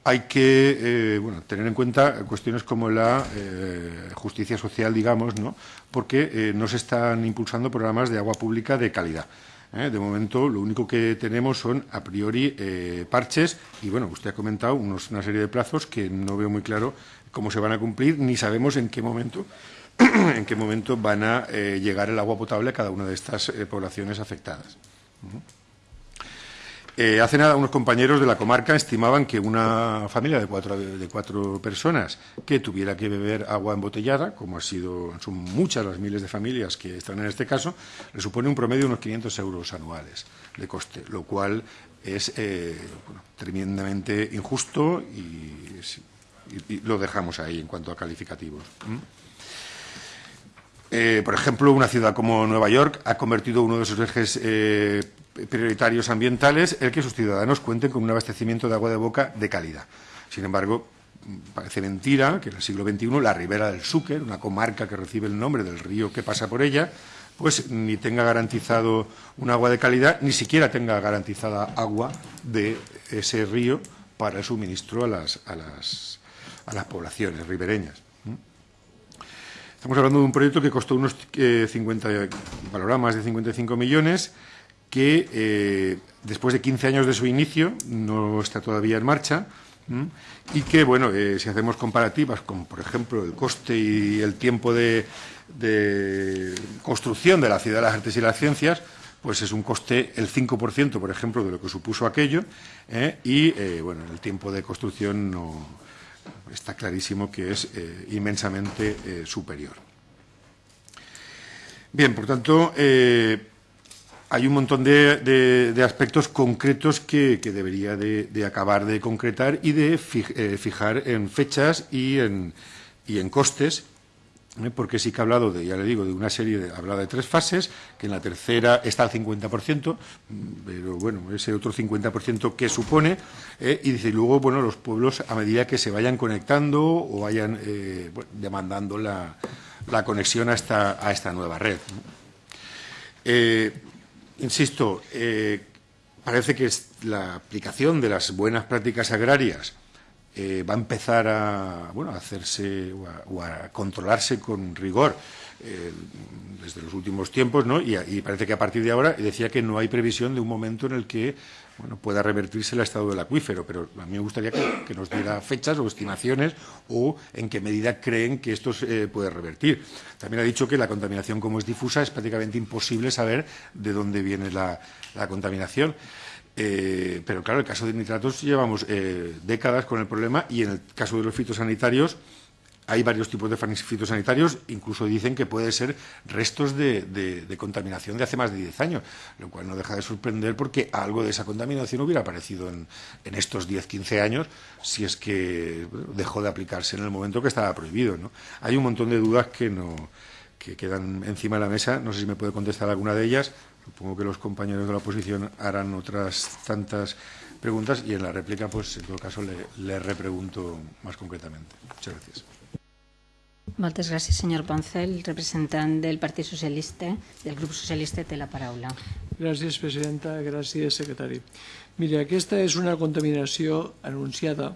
hay que eh, bueno, tener en cuenta cuestiones como la eh, justicia social, digamos, ¿no? porque no se están impulsando programas de agua pública de calidad. De momento, lo único que tenemos son, a priori, parches y, bueno, usted ha comentado unos, una serie de plazos que no veo muy claro cómo se van a cumplir, ni sabemos en qué momento, en qué momento van a eh, llegar el agua potable a cada una de estas eh, poblaciones afectadas. Eh, hace nada, unos compañeros de la comarca estimaban que una familia de cuatro, de cuatro personas que tuviera que beber agua embotellada, como ha sido, son muchas las miles de familias que están en este caso, le supone un promedio de unos 500 euros anuales de coste, lo cual es tremendamente injusto y, y, lo dejamos ahí en cuanto a calificativos. ¿Mm? Eh, por ejemplo, una ciudad como Nueva York ha convertido uno de sus ejes eh, prioritarios ambientales el que sus ciudadanos cuenten con un abastecimiento de agua de boca de calidad. Sin embargo, parece mentira que en el siglo XXI la ribera del Súquer, una comarca que recibe el nombre del río que pasa por ella, pues ni tenga garantizado un agua de calidad, ni siquiera tenga garantizada agua de ese río para el suministro a las, a las poblaciones ribereñas. Estamos hablando de un proyecto que costó unos eh, 50, valoraba más de 55 millones, que eh, después de 15 años de su inicio no está todavía en marcha y que, bueno, eh, si hacemos comparativas con, por ejemplo, el coste y el tiempo de, construcción de la Ciudad de las Artes y las Ciencias, pues es un coste el 5%, por ejemplo, de lo que supuso aquello, ¿eh? y, eh, bueno, el tiempo de construcción no está clarísimo que es eh, inmensamente eh, superior. Bien, por tanto, eh, hay un montón de, aspectos concretos que, debería de, acabar de concretar y de fijar en fechas y en, costes. Porque sí que ha hablado de, ya le digo, de una serie, de, hablado de tres fases, que en la tercera está al 50%, pero bueno, ese otro 50% que supone, eh, y dice, luego, bueno, los pueblos a medida que se vayan conectando o vayan eh, demandando la, la, conexión a esta, a esta nueva red. Eh, insisto, eh, parece que es la aplicación de las buenas prácticas agrarias eh, va a empezar a, bueno, a hacerse o a, controlarse con rigor eh, desde los últimos tiempos, ¿no? Y, parece que a partir de ahora decía que no hay previsión de un momento en el que bueno, pueda revertirse el estado del acuífero, pero a mí me gustaría que, nos diera fechas o estimaciones o en qué medida creen que esto se puede revertir. También ha dicho que la contaminación, como es difusa, es prácticamente imposible saber de dónde viene la contaminación. Eh, pero claro, en el caso de nitratos llevamos eh, décadas con el problema y en el caso de los fitosanitarios hay varios tipos de fitosanitarios, incluso dicen que puede ser restos de, contaminación de hace más de 10 años, lo cual no deja de sorprender porque algo de esa contaminación hubiera aparecido en, en estos 10, 15 años si es que dejó de aplicarse en el momento que estaba prohibido. ¿no? Hay un montón de dudas que, no, que quedan encima de la mesa, no sé si me puede contestar alguna de ellas, Supongo que los compañeros de la oposición harán otras tantas preguntas y en la réplica, pues en todo caso, le, le repregunto más concretamente. Muchas gracias. Moltes gràcies, senyor Poncel. Representant del Partit Socialista, del grup socialista, té la paraula. Gràcies, presidenta. Gràcies, secretari. Mira, aquesta és una contaminació anunciada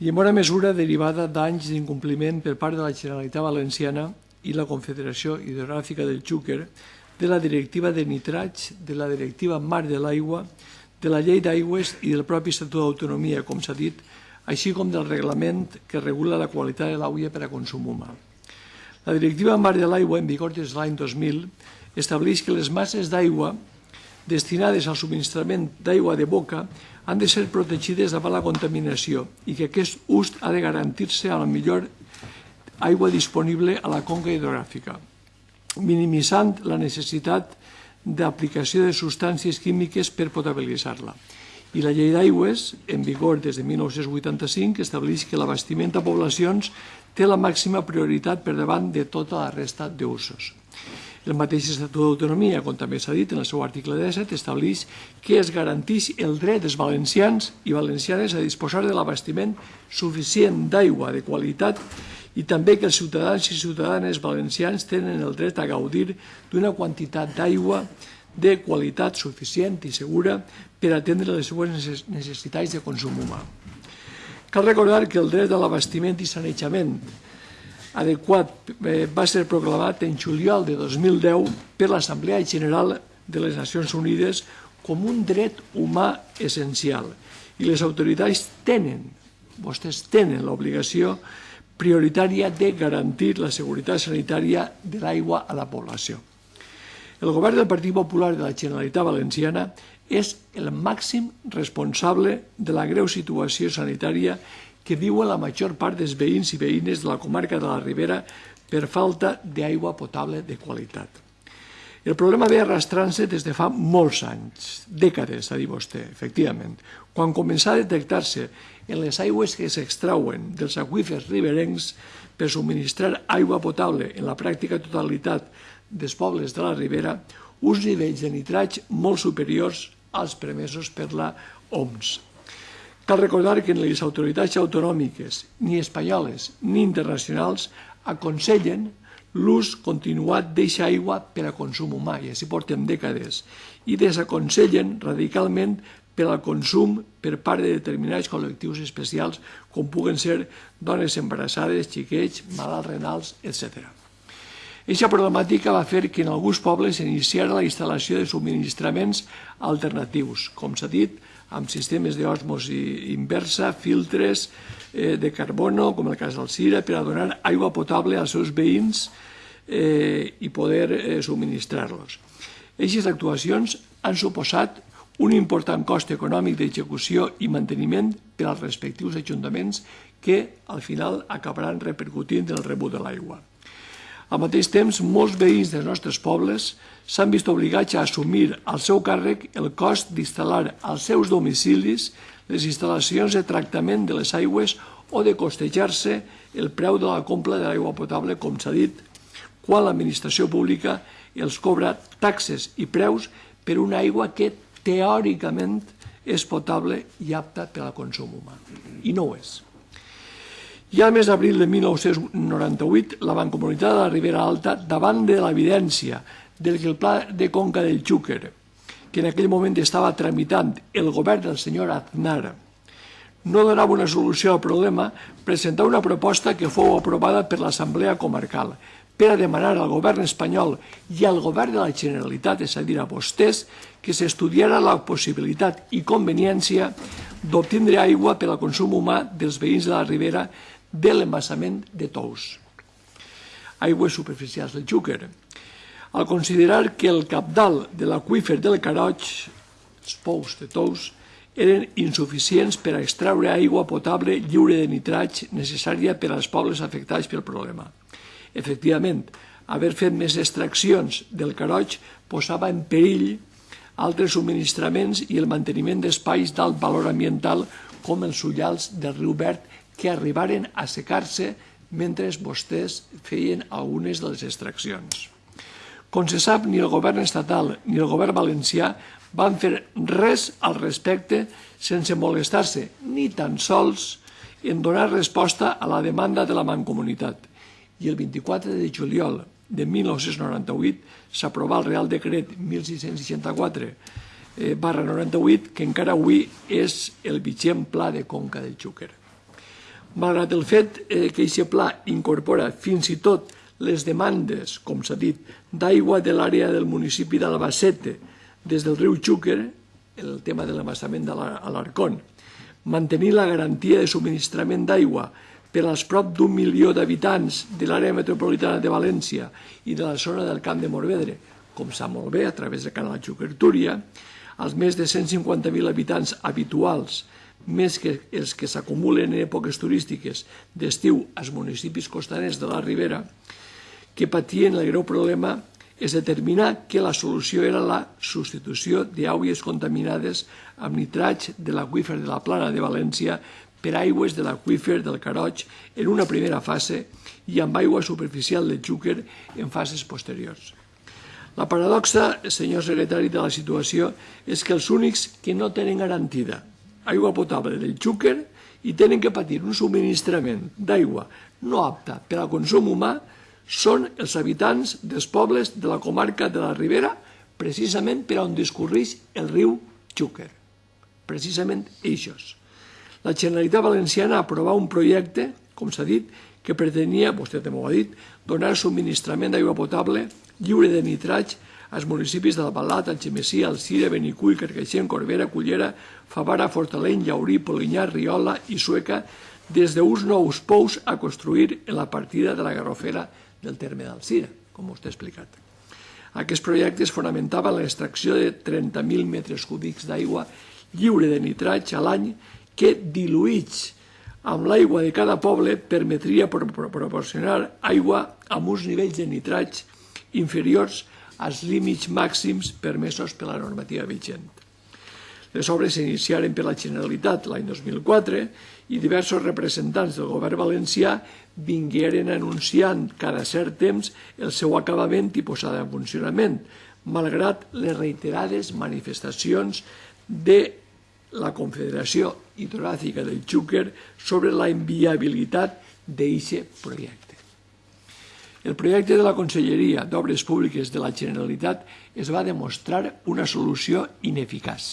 i en bona mesura derivada d'anys d'incompliment per part de la Generalitat Valenciana i la Confederació Hidrogràfica del Xúquer de la Directiva de Nitrats, de la Directiva Mar de l'Aigua, de la Llei d'Aigües i del propi Estatut d'Autonomia, com s'ha dit, així com del reglament que regula la qualitat de l'aigua per a consum humà. La Directiva Mar de l'Aigua, en vigor des de l'any 2000, estableix que les masses d'aigua destinades al subministrament d'aigua de boca han de ser protegides davant la contaminació i que aquest ús ha de garantir-se a la millor aigua disponible a la conca hidrogràfica minimitzant la necessitat d'aplicació de substàncies químiques per potabilitzar-la. I la llei d'aigües, en vigor des de 1985, estableix que l'abastiment a poblacions té la màxima prioritat per davant de tota la resta d'usos. El mateix Estatut d'Autonomia, com també s'ha dit en el seu article 17, estableix que es garanteix el dret dels valencians i valencianes a disposar de l'abastiment suficient d'aigua de qualitat i també que els ciutadans i ciutadanes valencians tenen el dret a gaudir d'una quantitat d'aigua de qualitat suficient i segura per atendre les seues necessitats de consum humà. Cal recordar que el dret a l'abastiment i sanejament adequat eh, va ser proclamat en juliol de 2010 per l'Assemblea General de les Nacions Unides com un dret humà essencial i les autoritats tenen, vostès tenen l'obligació de prioritària de garantir la seguretat sanitària de l'aigua a la població. El govern del Partit Popular de la Generalitat Valenciana és el màxim responsable de la greu situació sanitària que viuen la major part dels veïns i veïnes de la comarca de la Ribera per falta d'aigua potable de qualitat. El problema ve arrastrant-se des de fa molts anys, dècades, ha dit vostè, efectivament, quan començà a detectar-se en les aigües que s'extrauen dels aqüífers riberencs per subministrar aigua potable en la pràctica totalitat dels pobles de la Ribera uns nivells de nitrats molt superiors als permesos per la OMS. Cal recordar que les autoritats autonòmiques, ni espanyoles ni internacionals, aconsellen l'ús continuat d'eixa aigua per a consum humà, i així portem dècades, i desaconsellen radicalment per al consum per part de determinats col·lectius especials, com puguen ser dones embarassades, xiquets, malalts renals, etc. Eixa problemàtica va fer que en alguns pobles s'iniciara la instal·lació de subministraments alternatius, com s'ha dit, amb sistemes d'osmosi inversa, filtres eh, de carbono, com el cas del Cira, per a donar aigua potable als seus veïns eh, i poder eh, subministrar-los. Aquestes actuacions han suposat un important cost econòmic d'execució i manteniment per als respectius ajuntaments que al final acabaran repercutint el rebut de l'aigua. Al mateix temps, molts veïns dels nostres pobles s'han vist obligats a assumir al seu càrrec el cost d'instal·lar als seus domicilis les instal·lacions de tractament de les aigües o de costejar-se el preu de la compra de l'aigua potable, com s'ha dit, quan l'administració pública els cobra taxes i preus per una aigua que teòricament és potable i apta per al consum humà. I no ho és. Ja al mes d'abril de 1998, la Mancomunitat de la Ribera Alta, davant de l'evidència del que el pla de conca del Xúquer, que en aquell moment estava tramitant el govern del senyor Aznar, no donava una solució al problema, presentar una proposta que fou aprovada per l'Assemblea Comarcal per a demanar al govern espanyol i al govern de la Generalitat, és a dir, a vostès, que s'estudiara la possibilitat i conveniència d'obtindre aigua per al consum humà dels veïns de la Ribera de l'embassament de Tous, aigües superficials del Xúquer. Al considerar que el capdal de l'aqüífer del Caroig, els pous de Tous, eren insuficients per a extraure aigua potable lliure de nitrats necessària per als pobles afectats pel problema. Efectivament, haver fet més extraccions del Caroig posava en perill altres subministraments i el manteniment d'espais d'alt valor ambiental com els ullals del riu Verd que arribaren a secar-se mentre vostès feien algunes de les extraccions. Com se sap, ni el govern estatal ni el govern valencià van fer res al respecte sense molestar-se ni tan sols en donar resposta a la demanda de la Mancomunitat. I el 24 de juliol de 1998 s'aprovà el Real Decret 1664 eh, barra 98, que encara avui és el vigent pla de Conca del Xúquer. Malgrat el fet eh, que aquest pla incorpora fins i tot les demandes, com s'ha dit, d'aigua de l'àrea del municipi d'Albacete des del riu Xúquer, el tema de l'embassament de l'Arcón, mantenir la garantia de subministrament d'aigua per als prop d'un milió d'habitants de l'àrea metropolitana de València i de la zona del Camp de Morvedre, com sap molt bé, a través del canal Xúquer-Túria, als més de 150.000 habitants habituals més que els que s'acumulen en èpoques turístiques d'estiu als municipis costaners de la Ribera, que patien el greu problema és determinar que la solució era la substitució d'aigües contaminades amb nitrats de l'aqüífer de la plana de València per aigües de l'aqüífer del Caroig en una primera fase i amb aigua superficial del Xúquer en fases posteriors. La paradoxa, senyor secretari, de la situació és que els únics que no tenen garantida aigua potable del Xúquer i tenen que patir un subministrament d'aigua no apta per al consum humà són els habitants dels pobles de la comarca de la Ribera, precisament per on discorreix el riu Xúquer. Precisament eixos. La Generalitat Valenciana aprovat un projecte, com s'ha dit, que pretenia, vostè també ho ha dit, donar subministrament d'aigua potable lliure de nitrats als municipis d'Albalat, Algemesí, Alcira, Benicull, Carcaixent, Corbera, Cullera, Favara, Fortaleny, Llaurí, Polinyà, Riola i Sueca, des d'uns nous pous a construir en la partida de la Garrofera del terme d'Alcira, com vostè ha explicat. Aquest projecte es fonamentava en l'extracció de 30.000 metres cúbics d'aigua lliure de nitrats a l'any que, diluïts amb l'aigua de cada poble, permetria pro proporcionar aigua amb uns nivells de nitrats inferiors als límits màxims permesos per la normativa vigent. Les obres s'iniciaren per la Generalitat l'any 2004 i diversos representants del govern valencià vingueren anunciant cada cert temps el seu acabament i posada en funcionament, malgrat les reiterades manifestacions de la Confederació Hidrogràfica del Xúquer sobre la inviabilitat d'aquest projecte. El projecte de la Conselleria d'Obres Públiques de la Generalitat es va demostrar una solució ineficaç,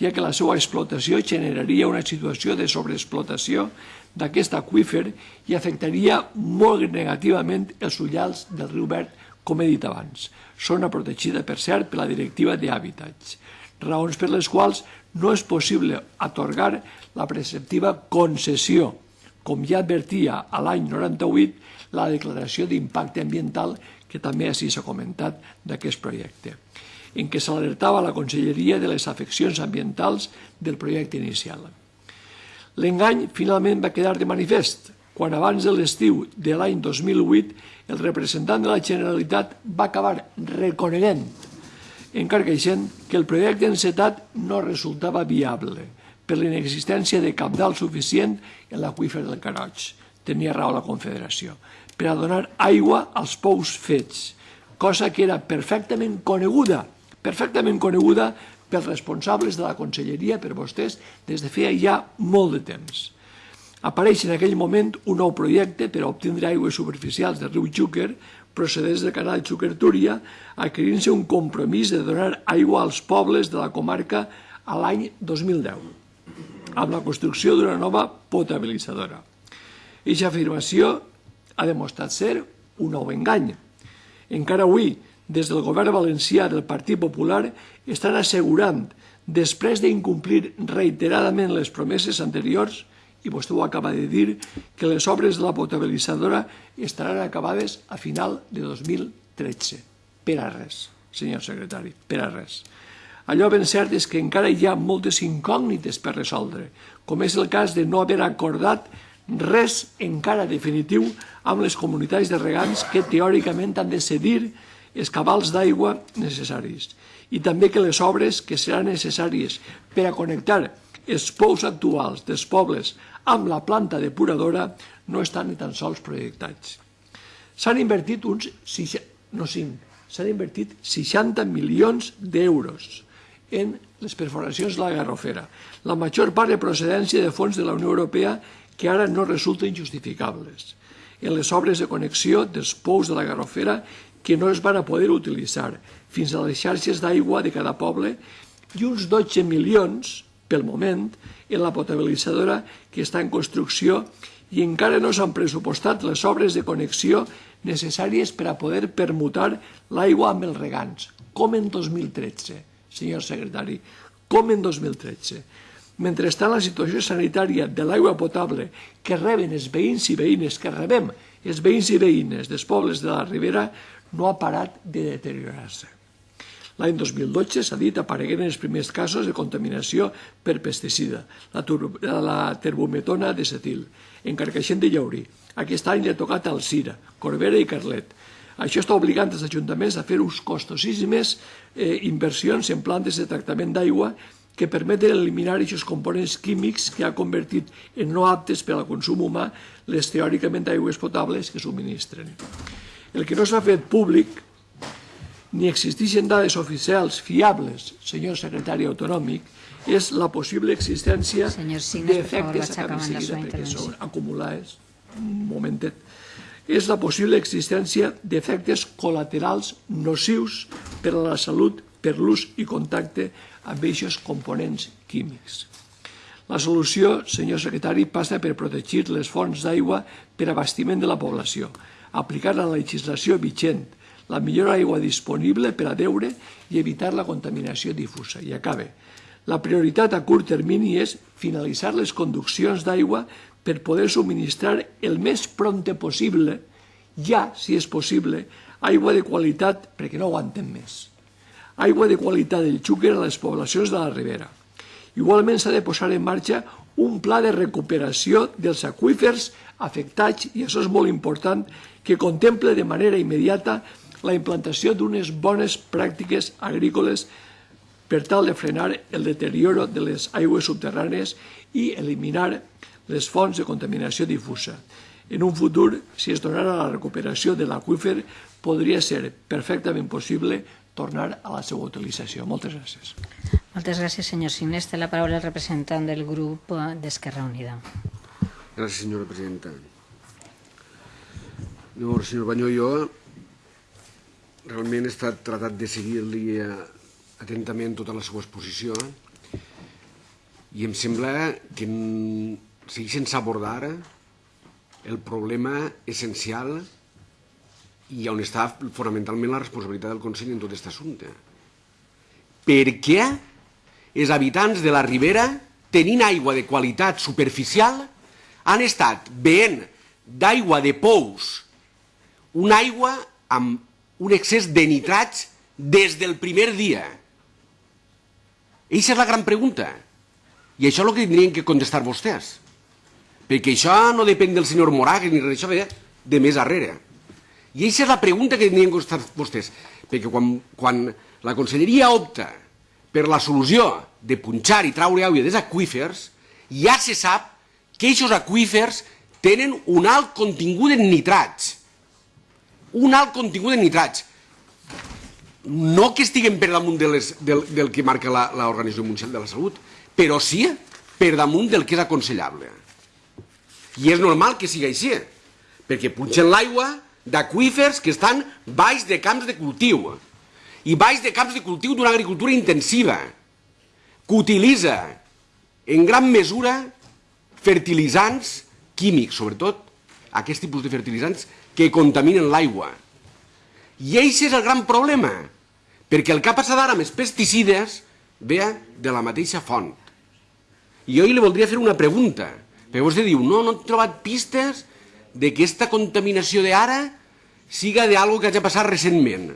ja que la seva explotació generaria una situació de sobreexplotació d'aquest aqüífer i afectaria molt negativament els ullals del riu Verd, com he dit abans. Zona protegida, per cert, per la Directiva d'Hàbitats, raons per les quals no és possible atorgar la preceptiva concessió, com ja advertia a l'any 98 la declaració d'impacte ambiental que també així s'ha comentat d'aquest projecte, en què s'alertava la Conselleria de les afeccions ambientals del projecte inicial. L'engany finalment va quedar de manifest quan abans de l'estiu de l'any 2008 el representant de la Generalitat va acabar reconeguent, encarqueixent, que el projecte encetat no resultava viable per l'inexistència de capdalt suficient en l'aqüífer del Caroig. Tenia raó la Confederació per a donar aigua als pous fets, cosa que era perfectament coneguda, perfectament coneguda pels responsables de la conselleria, per vostès, des de feia ja molt de temps. Apareix en aquell moment un nou projecte per a obtindre aigües superficials del riu Xúquer, procedents del canal Xúquer-Túria, adquirint-se un compromís de donar aigua als pobles de la comarca a l'any 2010, amb la construcció d'una nova potabilitzadora. Eixa afirmació ha demostrat ser un nou engany. Encara avui, des del govern valencià del Partit Popular estan assegurant, després d'incomplir reiteradament les promeses anteriors, i vostè ho acaba de dir, que les obres de la potabilitzadora estaran acabades a final de 2013. Per a res, senyor secretari, per a res. Allò ben cert és que encara hi ha moltes incògnites per resoldre, com és el cas de no haver acordat res encara definitiu amb les comunitats de regants que teòricament han de cedir els cabals d'aigua necessaris i també que les obres que seran necessàries per a connectar els pous actuals dels pobles amb la planta depuradora no estan ni tan sols projectats. S'han invertit uns, no 5, s'han invertit 60 milions d'euros en les perforacions de la Garrofera, la major part de procedència de fons de la Unió Europea que ara no resulten justificables, en les obres de connexió dels pous de la Garrofera que no es van a poder utilitzar fins a les xarxes d'aigua de cada poble i uns 12 milions, pel moment, en la potabilitzadora que està en construcció i encara no s'han pressupostat les obres de connexió necessàries per a poder permutar l'aigua amb els regants, com en 2013, senyor secretari, com en 2013. Mentrestant, la situació sanitària de l'aigua potable que reben els veïns i veïnes, que rebem els veïns i veïnes dels pobles de la Ribera, no ha parat de deteriorar-se. L'any 2012, s'ha dit, aparegueren els primers casos de contaminació per pesticida, la, la terbometona de cetil, en Carcaixent de Llaurí. Aquest any li ha tocat al Cira, Corbera i Carlet. Això està obligant els ajuntaments a fer uns costosíssimes eh, inversions en plantes de tractament d'aigua que permeten eliminar aquests components químics que ha convertit en no aptes per al consum humà les teòricament aigües potables que subministren. El que no s'ha fet públic ni existeixen dades oficials fiables, senyor secretari autonòmic, és la possible existència d'efectes, acabem seguida perquè són acumulades, un momentet, és la possible existència d'efectes col·laterals nocius per a la salut per l'ús i contacte amb aquests components químics. La solució, senyor secretari, passa per protegir les fonts d'aigua per abastiment de la població, aplicar la legislació vigent, la millor aigua disponible per a deure i evitar la contaminació difusa. I acabe. La prioritat a curt termini és finalitzar les conduccions d'aigua per poder subministrar el més prompte possible, ja, si és possible, aigua de qualitat perquè no aguanten més. Aigua de qualitat del Xúquer a les poblacions de la Ribera. Igualment s'ha de posar en marxa un pla de recuperació dels aqüífers afectats, i això és molt important, que contemple de manera immediata la implantació d'unes bones pràctiques agrícoles per tal de frenar el deterioro de les aigües subterrànies i eliminar les fonts de contaminació difusa. En un futur, si es donara la recuperació de l'aqüífer, podria ser perfectament possible tornar a la seva utilització. Moltes gràcies. Moltes gràcies, senyor Sines. Té la paraula el representant del grup d'Esquerra Unida. Gràcies, senyora presidenta. Llavors, senyor Banyó, jo realment he estat tratat de seguir-li eh, atentament tota la seva exposició i em sembla que segueix sense abordar el problema essencial i on està fonamentalment la responsabilitat del Consell en tot aquest assumpte. Per què els habitants de la Ribera, tenint aigua de qualitat superficial, han estat veient d'aigua de pous una aigua amb un excés de nitrats des del primer dia? Eixa és la gran pregunta. I això és el que tindrien que contestar vostès. Perquè això no depèn del senyor Moragues ni res, això ve de més darrere. I aquesta és la pregunta que tindrien que contestar vostès. Perquè quan, quan la conselleria opta per la solució de punxar i traure aigua dels aqüífers, ja se sap que aquests aqüífers tenen un alt contingut en nitrats. Un alt contingut en nitrats. No que estiguem per damunt de les, del, del que marca l'Organització Mundial de la Salut, però sí per damunt del que és aconsellable. I és normal que sigui així, perquè punxen l'aigua d'aquífers que estan baix de camps de cultiu i baix de camps de cultiu d'una agricultura intensiva que utilitza en gran mesura fertilitzants químics, sobretot aquest tipus de fertilitzants que contaminen l'aigua. I aquest és el gran problema, perquè el que ha passat ara amb els pesticides ve de la mateixa font. I jo li voldria fer una pregunta, perquè vostè diu, no, no he trobat pistes de que aquesta contaminació d'ara siga d'algo que hagi passat recentment.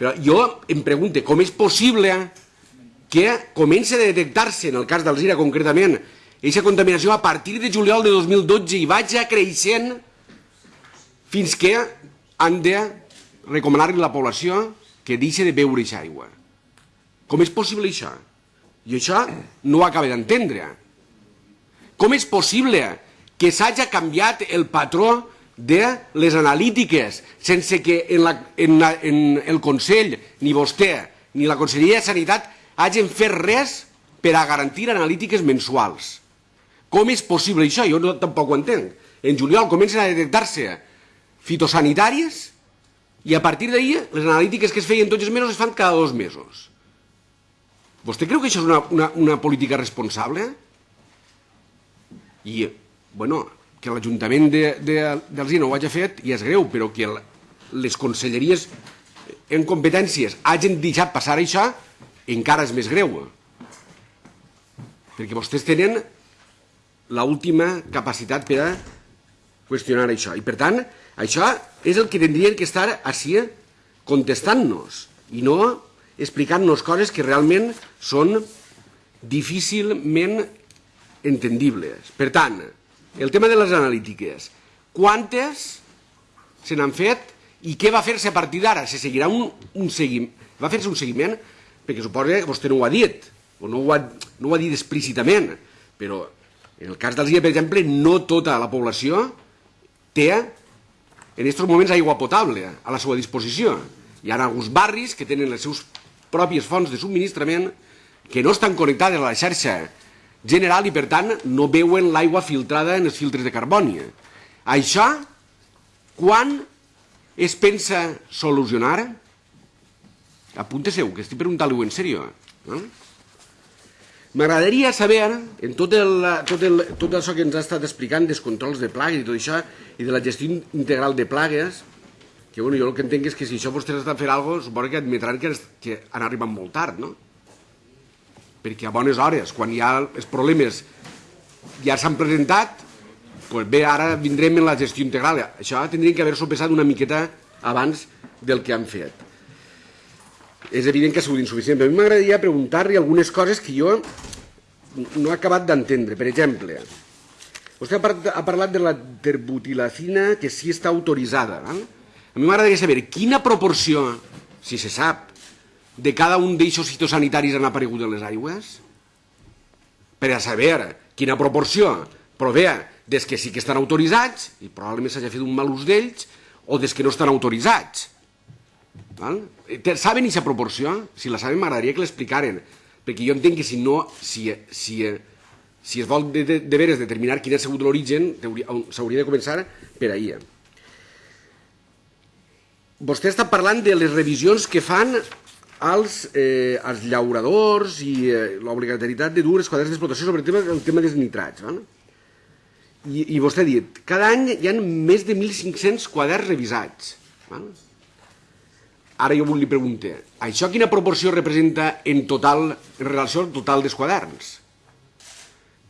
Però jo em pregunto, com és possible que comença a detectar-se, en el cas d'Alzira concretament, aquesta contaminació a partir de juliol de 2012 i vaig creixent fins que han de recomanar-li a la població que deixi de beure aquesta aigua. Com és possible això? I això no ho acaba d'entendre. Com és possible que s'hagi canviat el patró de les analítiques sense que en, la, en, la, en el Consell, ni vostè, ni la Conselleria de Sanitat hagin fet res per a garantir analítiques mensuals. Com és possible això? Jo no, tampoc ho entenc. En juliol comencen a detectar-se fitosanitàries i a partir d'ahir les analítiques que es feien tots els mesos es fan cada dos mesos. Vostè creu que això és una, una, una política responsable? I, bueno, que l'Ajuntament d'Alzina ho hagi fet i és greu, però que el, les conselleries en competències hagin deixat passar això encara és més greu. Perquè vostès tenen l'última capacitat per a qüestionar això. I per tant, això és el que tindrien que estar així contestant-nos i no explicant-nos coses que realment són difícilment entendibles. Per tant, el tema de les analítiques. Quantes se n'han fet i què va fer-se a partir d'ara? Se seguirà un, un seguiment? Va fer-se un seguiment? Perquè suposa que vostè no ho ha dit, o no ho ha, no ho ha dit explícitament, però en el cas d'Alzira, per exemple, no tota la població té en aquests moments aigua potable a la seva disposició. Hi ha alguns barris que tenen les seus pròpies fonts de subministrament que no estan connectades a la xarxa general i per tant no veuen l'aigua filtrada en els filtres de carboni. Això quan es pensa solucionar? Apunte-seu, que estic preguntant-li-ho en sèrio. No? M'agradaria saber, en tot, el, tot, el, tot això que ens ha estat explicant dels controls de plagues i tot això, i de la gestió integral de plagues, que bueno, jo el que entenc és que si això vostès estan fent alguna cosa, suposo que admetran que, que han arribat molt tard, no? Perquè a bones hores, quan hi ha els problemes ja s'han presentat, doncs bé, ara vindrem en la gestió integral. Això tindrien que haver-s'ho una miqueta abans del que han fet. És evident que ha sigut insuficient, però a mi m'agradaria preguntar-li algunes coses que jo no he acabat d'entendre. Per exemple, vostè ha parlat, de la terbutilacina que sí està autoritzada. A mi m'agradaria saber quina proporció, si se sap, de cada un d'eixos fitosanitaris han aparegut en les aigües? Per a saber quina proporció prové des que sí que estan autoritzats, i probablement s'hagi fet un mal ús d'ells, o des que no estan autoritzats. Val? Saben aquesta proporció? Si la saben m'agradaria que l'explicaren, perquè jo entenc que si no, si, si, si es vol de, de, de veres determinar quin ha sigut l'origen, s'hauria de començar per ahir. Vostè està parlant de les revisions que fan als, eh, als llauradors i eh, l'obligatorietat de dur els quadres d'explotació sobre el tema, el tema dels nitrats. Val? I, I vostè ha dit, cada any hi ha més de 1.500 quaderns revisats. Val? Ara jo li pregunto, això quina proporció representa en total, en relació al total dels quaderns?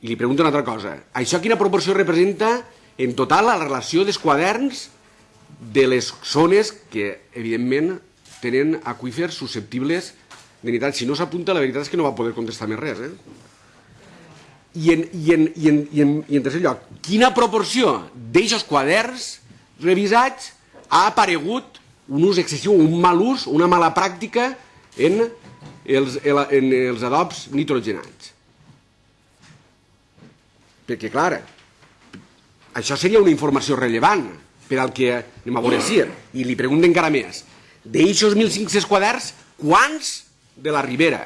I li pregunto una altra cosa, això quina proporció representa en total la relació dels quaderns de les zones que, evidentment, tenen aquífers susceptibles de nitrats. Si no s'apunta, la veritat és que no va poder contestar més res. Eh? I, en, i, en, i, en, i, en, I en tercer lloc, quina proporció d'eixos quaderns revisats ha aparegut un ús excessiu, un mal ús, una mala pràctica en els, en els adobs nitrogenats? Perquè, clar, això seria una informació rellevant per al que anem a veure si. I li pregunto encara més. D'eixos 1.500 quaderns, quants de la Ribera?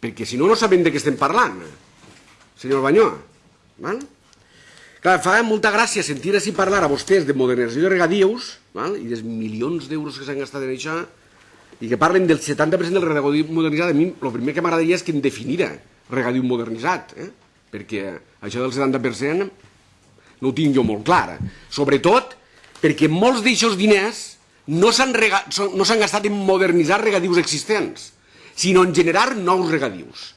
Perquè si no, no sabem de què estem parlant, senyor Banyó. Val? Clar, fa molta gràcia sentir així parlar a vostès de modernització de regadius val? i dels milions d'euros que s'han gastat en això i que parlen del 70% del regadiu modernitzat. A mi el primer que m'agradaria és que em definira regadiu modernitzat, eh? perquè això del 70% no ho tinc jo molt clar. Sobretot perquè molts d'aixòs diners no s'han no gastat en modernitzar regadius existents, sinó en generar nous regadius.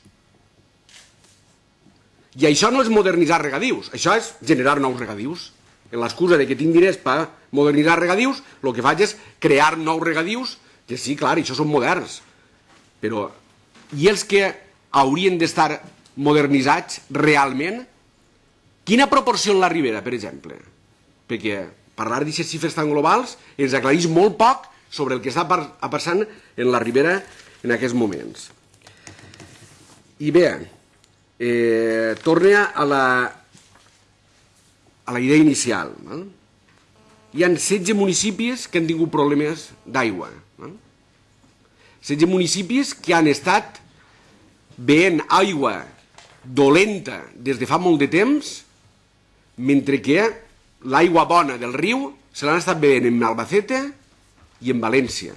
I això no és modernitzar regadius, això és generar nous regadius. En l'excusa de que tinc diners per modernitzar regadius, el que faig és crear nous regadius, que sí, clar, això són moderns, però i els que haurien d'estar modernitzats realment Quina proporció en la Ribera, per exemple? Perquè parlar d'aquestes xifres tan globals ens aclareix molt poc sobre el que està passant en la Ribera en aquests moments. I bé, eh, torna a la, a la idea inicial. Val? Hi han 16 municipis que han tingut problemes d'aigua. 16 municipis que han estat veient aigua dolenta des de fa molt de temps mentre que l'aigua bona del riu se l'han estat bevent en Albacete i en València,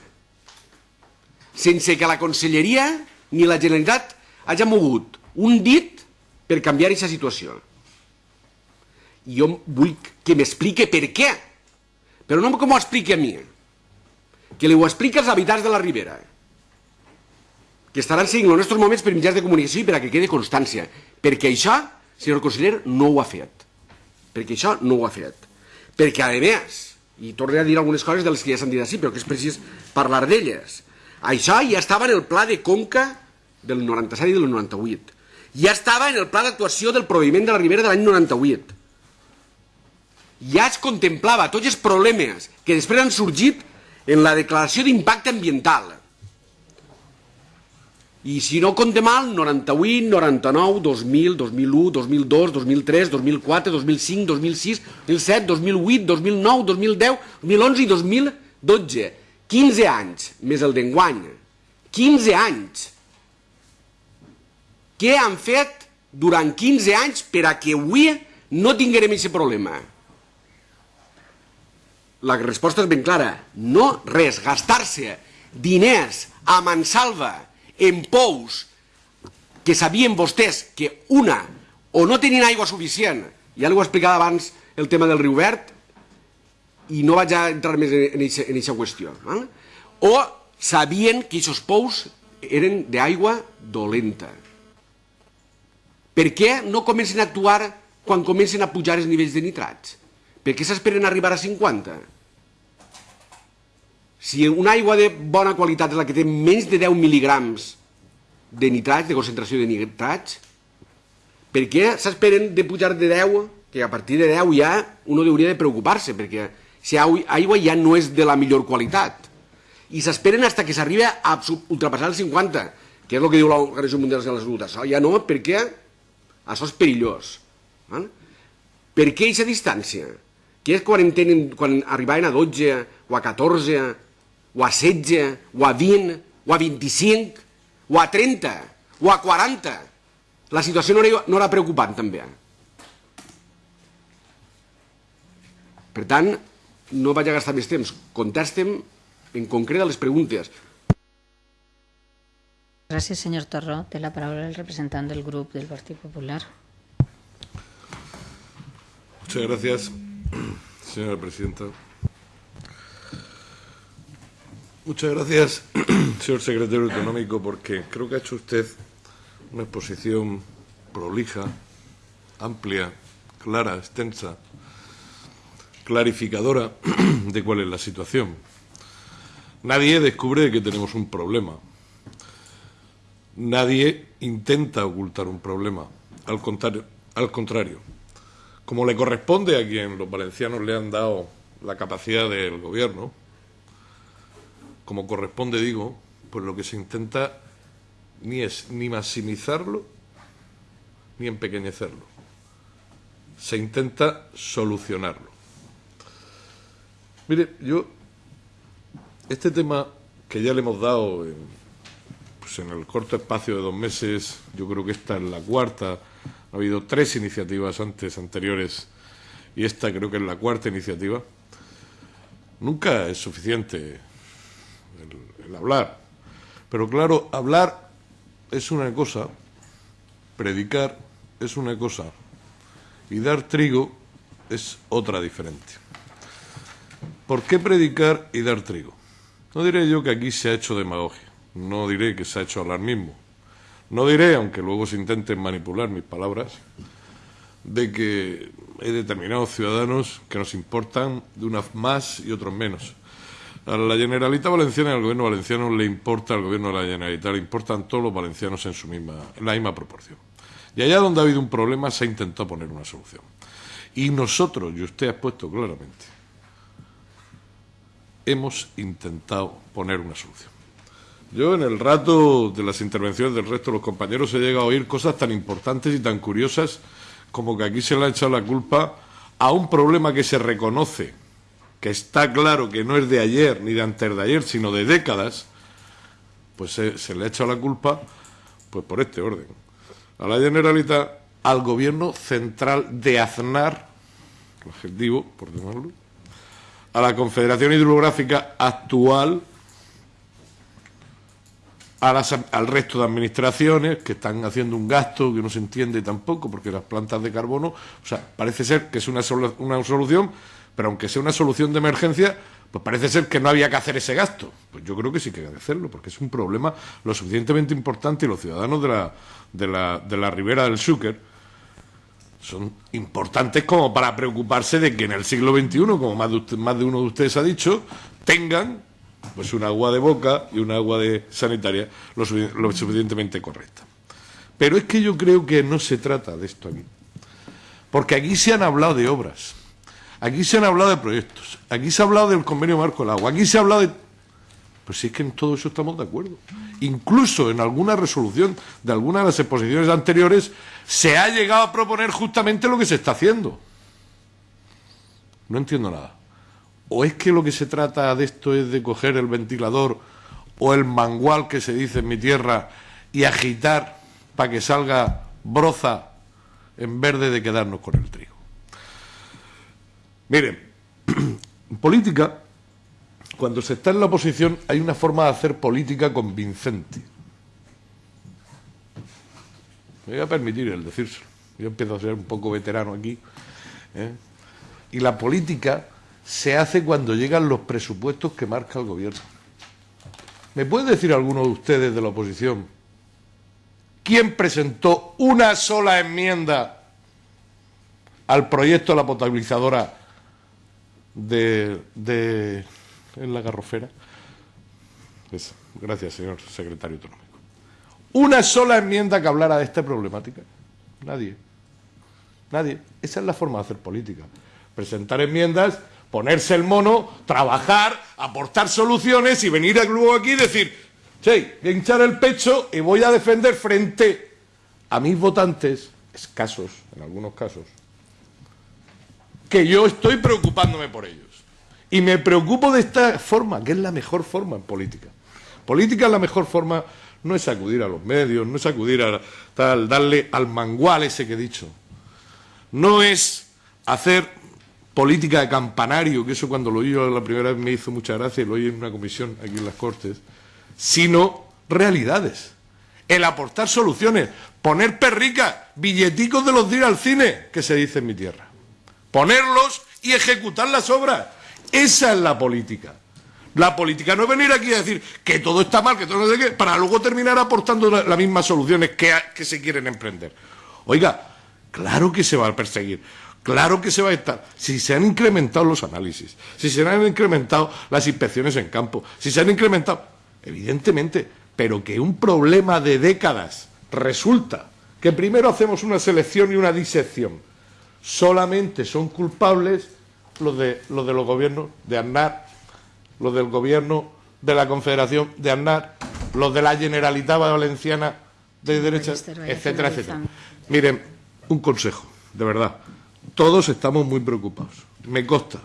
sense que la Conselleria ni la Generalitat hagi mogut un dit per canviar aquesta situació. I jo vull que m'explique per què, però no com ho expliqui a mi, que li ho expliqui als habitants de la Ribera, que estaran seguint els nostres moments per mitjans de comunicació i per a que quede constància, perquè això, senyor conseller, no ho ha fet perquè això no ho ha fet. Perquè, a més, i tornaré a dir algunes coses de les que ja s'han dit així, però que és precís parlar d'elles, això ja estava en el pla de Conca del 97 i del 98. Ja estava en el pla d'actuació del proveïment de la Ribera de l'any 98. Ja es contemplava tots els problemes que després han sorgit en la declaració d'impacte ambiental i si no compte mal, 98, 99, 2000, 2001, 2002, 2003, 2004, 2005, 2006, 2007, 2008, 2009, 2010, 2011 i 2012. 15 anys, més el d'enguany. 15 anys. Què han fet durant 15 anys per a que avui no tinguem aquest problema? La resposta és ben clara. No res, gastar-se diners a mansalva en pous que sabien vostès que una o no tenien aigua suficient, ja l'ho he explicat abans el tema del riu verd, i no vaig a entrar més en aquesta qüestió, val? o sabien que aquests pous eren d'aigua dolenta. Per què no comencen a actuar quan comencen a pujar els nivells de nitrats? Per què s'esperen arribar a 50? Si una aigua de bona qualitat és la que té menys de 10 mil·ligrams de nitrats, de concentració de nitrats, per què s'esperen de pujar de 10, que a partir de 10 ja uno hauria de preocupar-se, perquè si aigua ja no és de la millor qualitat. I s'esperen fins que s'arriba a ultrapassar el 50, que és el que diu l'Organització Mundial de la Salut. Això ja no, perquè això és perillós. Val? Per què aquesta distància? Que és quan, tenen, quan arribaven a 12, o a 14, o a 16, o a 20, o a 25, o a 30, o a 40. La situació no era, no era preocupant, també. Per tant, no vaig a gastar més temps. Contestem en concret a les preguntes. Gràcies, senyor Torró. Té la paraula el representant del grup del Partit Popular. Muchas gracias, señora presidenta. Muchas gracias, señor secretario económico, porque creo que ha hecho usted una exposición prolija, amplia, clara, extensa, clarificadora de cuál es la situación. Nadie descubre que tenemos un problema. Nadie intenta ocultar un problema. Al contrario, al contrario como le corresponde a quien los valencianos le han dado la capacidad del gobierno, como corresponde, digo, pues lo que se intenta ni es ni maximizarlo ni empequeñecerlo. Se intenta solucionarlo. Mire, yo, este tema que ya le hemos dado en, pues en el corto espacio de dos meses, yo creo que esta es la cuarta ha habido tres iniciativas antes, anteriores, y esta creo que es la cuarta iniciativa. Nunca es suficiente el, el hablar. Pero claro, hablar es una cosa, predicar es una cosa, y dar trigo es otra diferente. ¿Por qué predicar y dar trigo? No diré yo que aquí se ha hecho demagogia, no diré que se ha hecho alarmismo, no diré, aunque luego se intenten manipular mis palabras, de que hay determinados ciudadanos que nos importan de unas más y otros menos. A la Generalitat Valenciana y al Gobierno valenciano le importa, al Gobierno de la Generalitat le importan todos los valencianos en, su misma, en la misma proporción. Y allá donde ha habido un problema se ha intentado poner una solución. Y nosotros, y usted ha expuesto claramente, hemos intentado poner una solución. Yo en el rato de las intervenciones del resto de los compañeros he llegado a oír cosas tan importantes y tan curiosas como que aquí se le ha echado la culpa a un problema que se reconoce, que está claro que no es de ayer ni de antes de ayer, sino de décadas, pues se, le ha echado la culpa pues por este orden. A la Generalitat, al gobierno central de Aznar, el objetivo, por llamarlo, a la Confederación Hidrográfica actual, a las, al resto de administraciones que están haciendo un gasto que no se entiende tampoco, porque las plantas de carbono, o sea, parece ser que es una, una solución, pero aunque sea una solución de emergencia, pues parece ser que no había que hacer ese gasto. Pues yo creo que sí que hay que hacerlo, porque es un problema lo suficientemente importante y los ciudadanos de la, de la, de la ribera del Xúquer son importantes como para preocuparse de que en el siglo XXI, como más de, usted, más de uno de ustedes ha dicho, tengan pues un agua de boca y un agua de sanitaria lo, suficientemente correcta. Pero es que yo creo que no se trata de esto aquí. Porque aquí se han hablado de obras, aquí se han hablado de proyectos, aquí se ha hablado del convenio marco del agua, aquí se ha hablado de... Pues sí es que en todo eso estamos de acuerdo. Incluso en alguna resolución de alguna de las exposiciones anteriores se ha llegado a proponer justamente lo que se está haciendo. No entiendo nada. ¿O es que lo que se trata de esto es de coger el ventilador o el mangual que se dice en mi tierra y agitar para que salga broza en verde de quedarnos con el trigo? Miren, en política, cuando se está en la oposición, hay una forma de hacer política convincente. Me voy a permitir el decírselo. Yo empiezo a ser un poco veterano aquí. ¿eh? Y la política se hace cuando llegan los presupuestos que marca el gobierno. ¿Me puede decir alguno de ustedes de la oposición quién presentó una sola enmienda al proyecto de la potabilizadora de, de en la garrofera? Gracias, señor secretario autonómico. Una sola enmienda que hablara de esta problemática. Nadie. Nadie. Esa es la forma de hacer política. Presentar enmiendas, ponerse el mono, trabajar, aportar soluciones y venir luego aquí y decir, sí, hinchar el pecho y voy a defender frente a mis votantes, escasos en algunos casos, que yo estoy preocupándome por ellos. Y me preocupo de esta forma, que es la mejor forma en política. Política es la mejor forma, no es acudir a los medios, no es acudir a tal, darle al mangual ese que he dicho. No es hacer política de campanario, que eso cuando lo oí yo la primera vez me hizo mucha gracia y lo oí en una comisión aquí en las Cortes, sino realidades. El aportar soluciones, poner perricas, billeticos de los días al cine, que se dice en mi tierra. Ponerlos y ejecutar las obras. Esa es la política. La política no es venir aquí a decir que todo está mal, que todo no sé qué, para luego terminar aportando las la mismas soluciones que se quieren emprender. Oiga, claro que se va a perseguir. Claro que se va a estar. Si se han incrementado los análisis, si se han incrementado las inspecciones en campo, si se han incrementado, evidentemente, pero que un problema de décadas resulta que primero hacemos una selección y una disección. Solamente son culpables los de los, de los gobiernos de Aznar, los del gobierno de la Confederación de Aznar, los de la Generalitat Valenciana de derecha, etcétera, etcétera. Miren, un consejo, de verdad. Todos estamos muy preocupados. Me consta,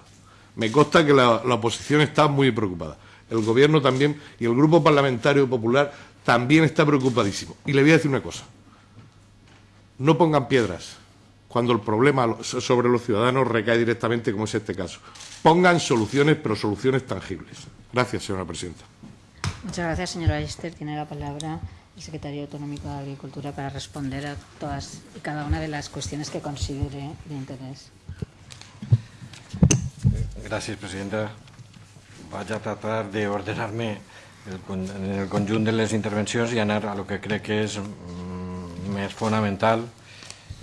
me consta que la, oposición está muy preocupada. El Gobierno también y el Grupo Parlamentario Popular también está preocupadísimo. Y le voy a decir una cosa. No pongan piedras cuando el problema sobre los ciudadanos recae directamente, como es este caso. Pongan soluciones, pero soluciones tangibles. Gracias, señora presidenta. Muchas gracias, señora Esther. Tiene la palabra el secretario autonómico de Agricultura para responder a todas y cada una de las cuestiones que considere de interés. Gràcies, presidenta. Vaig a tratar d'ordenar-me en el conjunt de les intervencions i anar a lo que crec que és mm, més fonamental.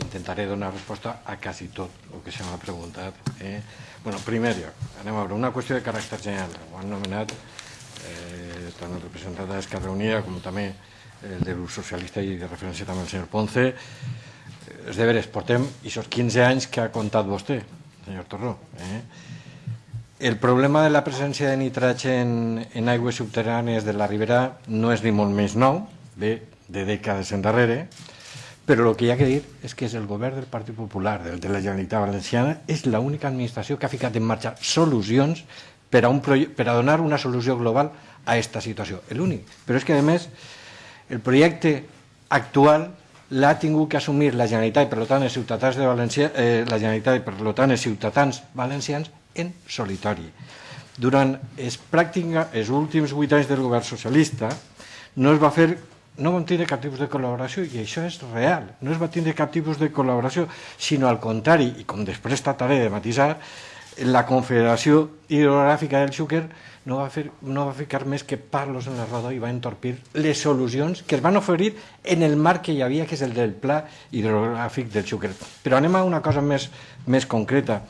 Intentaré donar resposta a quasi tot el que se m'ha preguntat. Eh? bueno, primer anem a veure, una qüestió de caràcter general. Ho han nomenat eh, tant el representant d'Esquerra Unida com també el del grup socialista i de referència també el senyor Ponce. És de veres, portem aquests 15 anys que ha contat vostè, senyor Torró. Eh? El problema de la presència de nitrogen en aigües subterrànies de la Ribera no és ni molt més nou, ve de dècades endarrere, però el que hi ha que dir és que és el govern del Partit Popular, del de la Generalitat Valenciana, és l'única administració que ha ficat en marxa solucions per a, un per a donar una solució global a aquesta situació. L'únic. Però és que, a més, el projecte actual l'ha tingut que assumir la Generalitat i per tant els ciutadans de València, eh, la Generalitat i per tant els ciutadans valencians en solitori. Durant els, pràctica, els últims vuit anys del govern socialista no es va fer no vam tindre cap tipus de col·laboració i això és real, no es va tindre cap tipus de col·laboració, sinó al contrari, i com després trataré de matisar, la Confederació Hidrogràfica del Xúquer no va, fer, no va ficar més que parlos en la roda i va entorpir les solucions que es van oferir en el marc que hi havia, que és el del pla hidrogràfic del Xúquer. Però anem a una cosa més, més concreta.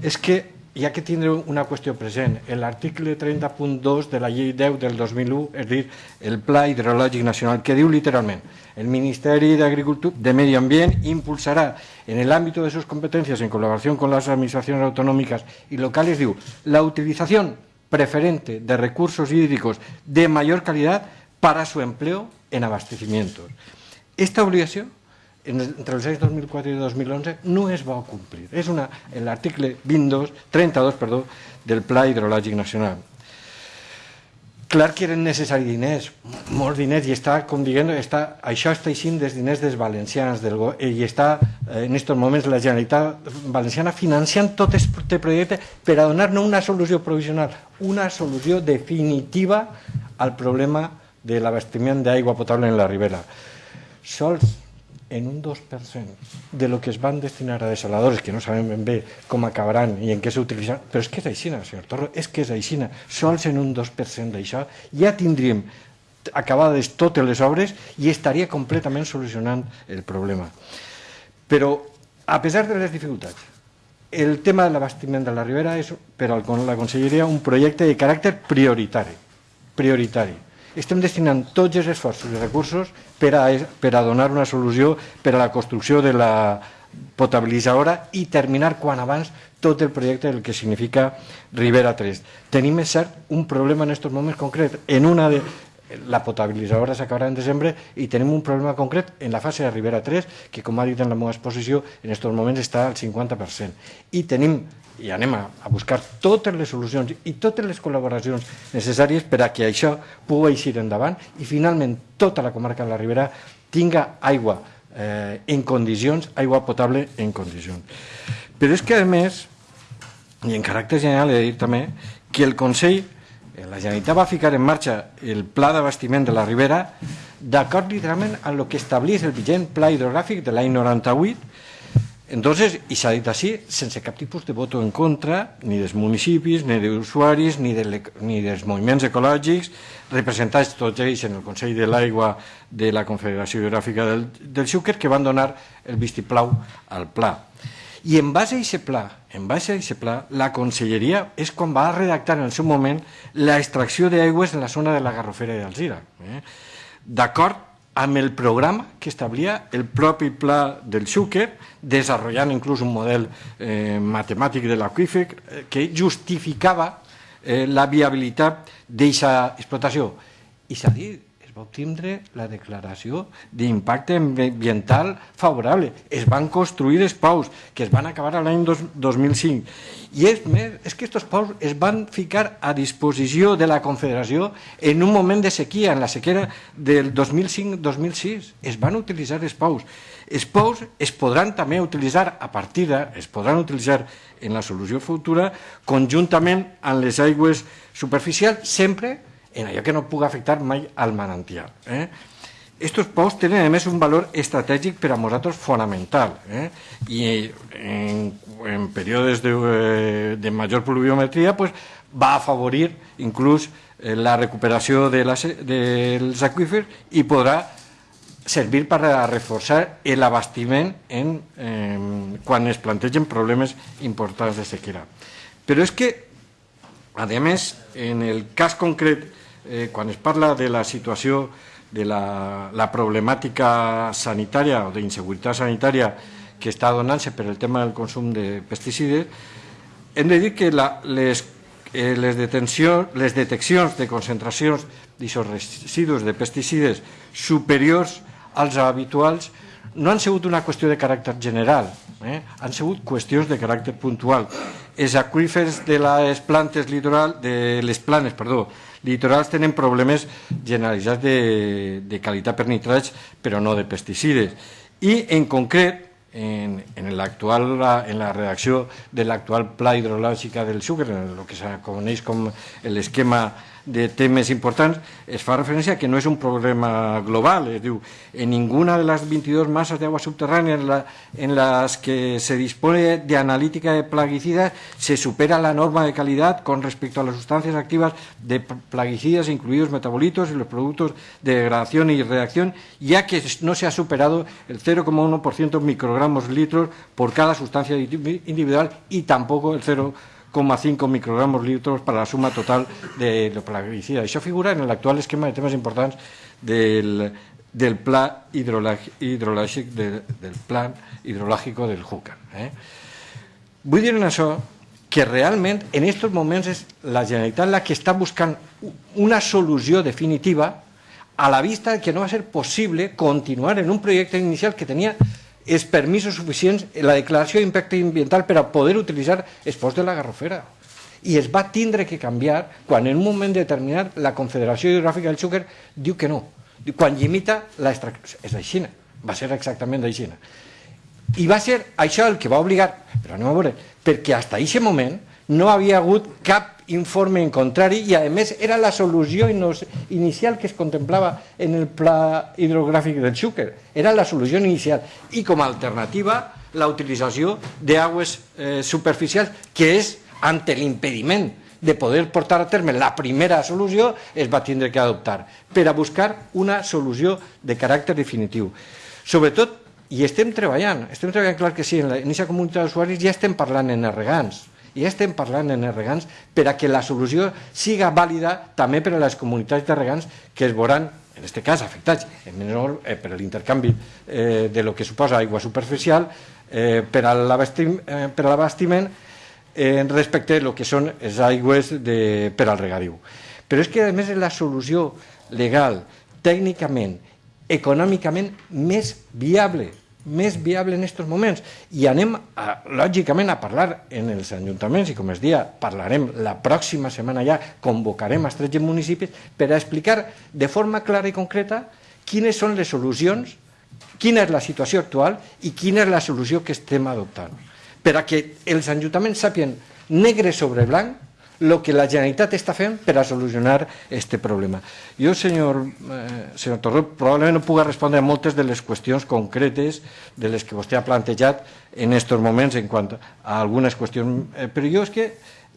És que hi ha que tindre una qüestió present. L'article 30.2 de la llei 10 del 2001, és dir, el Pla Hidrològic Nacional, que diu literalment el Ministeri d'Agricultura de Medio Ambiente impulsará en el ámbito de sus competencias en colaboración con las administraciones autonómicas y locales, diu, la utilización preferente de recursos hídricos de mayor calidad para su empleo en abastecimientos. Esta obligación, entre els anys 2004 i 2011, no es va complir. És una, l'article 22, 32 perdó, del Pla Hidrològic Nacional. Clar que eren necessaris diners, molts diners, i està, com dient, està, això està eixint dels diners dels eh, en aquests moments la Generalitat Valenciana financiant tot aquest projecte per a donar no una solució provisional, una solució definitiva al problema de l'abastiment d'aigua potable en la Ribera. Sols en un 2% de lo que es van destinar a desaladores, que no sabem ben bé com acabaran i en què s'utilitzaran, però és que és així, senyor Torro, és que és així. Sols en un 2% d'això ja tindríem acabades totes les obres i estaria completament solucionant el problema. Però, a pesar de les dificultats, el tema de l'abastiment de la Ribera és per a la Conselleria un projecte de caràcter prioritari. prioritari estem destinant tots els esforços i recursos per a, per a donar una solució per a la construcció de la potabilitzadora i terminar quan abans tot el projecte del que significa Ribera 3. Tenim, és cert, un problema en aquests moments concret. En una de, la potabilitzadora s'acabarà en desembre i tenim un problema concret en la fase de Ribera 3, que com ha dit en la meva exposició, en aquests moments està al 50%. I tenim i anem a, a buscar totes les solucions i totes les col·laboracions necessàries per a que això pugui eixir endavant i finalment tota la comarca de la Ribera tinga aigua eh, en condicions, aigua potable en condicions. Però és que, a més, i en caràcter general he de dir també, que el Consell, la Generalitat va ficar en marxa el pla d'abastiment de la Ribera d'acord literalment amb el que establís el vigent pla hidrogràfic de l'any 98 Entonces, i s'ha dit així, sense cap tipus de voto en contra, ni dels municipis, ni d'usuaris, ni, de ni dels moviments ecològics, representats tots ells en el Consell de l'Aigua de la Confederació Geogràfica del, del Xúquer, que van donar el vistiplau al pla. I en base a aquest pla, en base a aquest pla, la Conselleria és quan va redactar en el seu moment la extracció d'aigües en la zona de la Garrofera i d'Alzira. Eh? D'acord amb el programa que establia el propi pla del Xúquer, desenvolupant inclús un model eh, matemàtic de l'aqüífer eh, que justificava eh, la viabilitat d'aquesta explotació. I s'ha dit, va obtindre la declaració d'impacte ambiental favorable. Es van construir els paus, que es van acabar l'any 2005. I és més, és que aquests paus es van ficar a disposició de la Confederació en un moment de sequia, en la sequera del 2005-2006. Es van utilitzar els paus. Els paus es podran també utilitzar a partir de, es podran utilitzar en la solució futura conjuntament amb les aigües superficials, sempre en allò que no pugui afectar mai al manantial. Eh? Estos pous tenen, a més, un valor estratègic per a nosaltres fonamental. Eh? En, en de, eh, de major pluviometria pues, va afavorir inclús eh, la recuperació de la, dels aquífers i podrà servir per a reforçar l'abastiment en, eh, quan es plantegen problemes importants de sequera. Però és que, a més, en el cas concret eh, quan es parla de la situació de la, la problemàtica sanitària o d'inseguretat sanitària que està donant-se per el tema del consum de pesticides, hem de dir que la, les, eh, les, les deteccions de concentracions d'aquests residus de pesticides superiors als habituals no han sigut una qüestió de caràcter general, eh? han sigut qüestions de caràcter puntual. Els aquífers de les plantes litoral, de les planes, perdó, litorals tenen problemes generalitzats de, de qualitat per nitrats, però no de pesticides. I, en concret, en, en, en la redacció de l'actual pla hidrològic del en el que se coneix com l'esquema de temes importants, es fa referència que no és un problema global. Es en ninguna de las 22 masas de agua subterránea en, en las que se dispone de analítica de plaguicidas se supera la norma de calidad con respecto a las sustancias activas de plaguicidas, incluidos metabolitos y los productos de degradación y reacción, ya que no se ha superado el 0,1% microgramos litros por cada sustancia individual y tampoco el 0,1% 0,5 microgramos litros para la suma total de la plaguicida. Això figura en l'actual esquema de temes importants del, del de, del plan hidrològic del Júcar. Eh? Vull dir en això que realment en aquests moments és la Generalitat la que està buscant una solució definitiva a la vista que no va ser possible continuar en un projecte inicial que tenia els permisos suficients, la declaració d'impacte ambiental per a poder utilitzar els ports de la Garrofera. I es va tindre que canviar quan en un moment determinat la Confederació Hidrogràfica del Xúquer diu que no, quan limita l'extracció. És així, va ser exactament així. I va ser això el que va obligar, però anem a veure, perquè fins a aquest moment no havia hagut cap informe en contrari i a més era la solució inicial que es contemplava en el pla hidrogràfic del Xúquer. Era la solució inicial i com a alternativa la utilització d'aigües eh, superficials que és ante l'impediment de poder portar a terme la primera solució es va tindre que adoptar per a buscar una solució de caràcter definitiu. Sobretot, i estem treballant, estem treballant clar que sí, en inicia comunitat d'usuaris ja estem parlant en regants, i estem parlant en els regants per a que la solució siga vàlida també per a les comunitats de regants que es veuran en aquest cas afectats en menor eh, per l'intercanvi eh, de lo que suposa aigua superficial eh, per a l'abastiment eh, respecte a lo que són les aigües de, per al regadiu. Però és que, a més, la solució legal, tècnicament, econòmicament més viable més viable en aquests moments i anem, a, lògicament, a parlar en els ajuntaments i, com es dia, parlarem la pròxima setmana ja, convocarem els 13 municipis per a explicar de forma clara i concreta quines són les solucions, quina és la situació actual i quina és la solució que estem adoptant. Per a que els ajuntaments sàpien negre sobre blanc el que la Generalitat està fent per a solucionar aquest problema. Jo, senyor, eh, senyor Torró, probablement no puc respondre a moltes de les qüestions concretes de les que vostè ha plantejat en aquests moments en quant a algunes qüestions, eh, però jo és que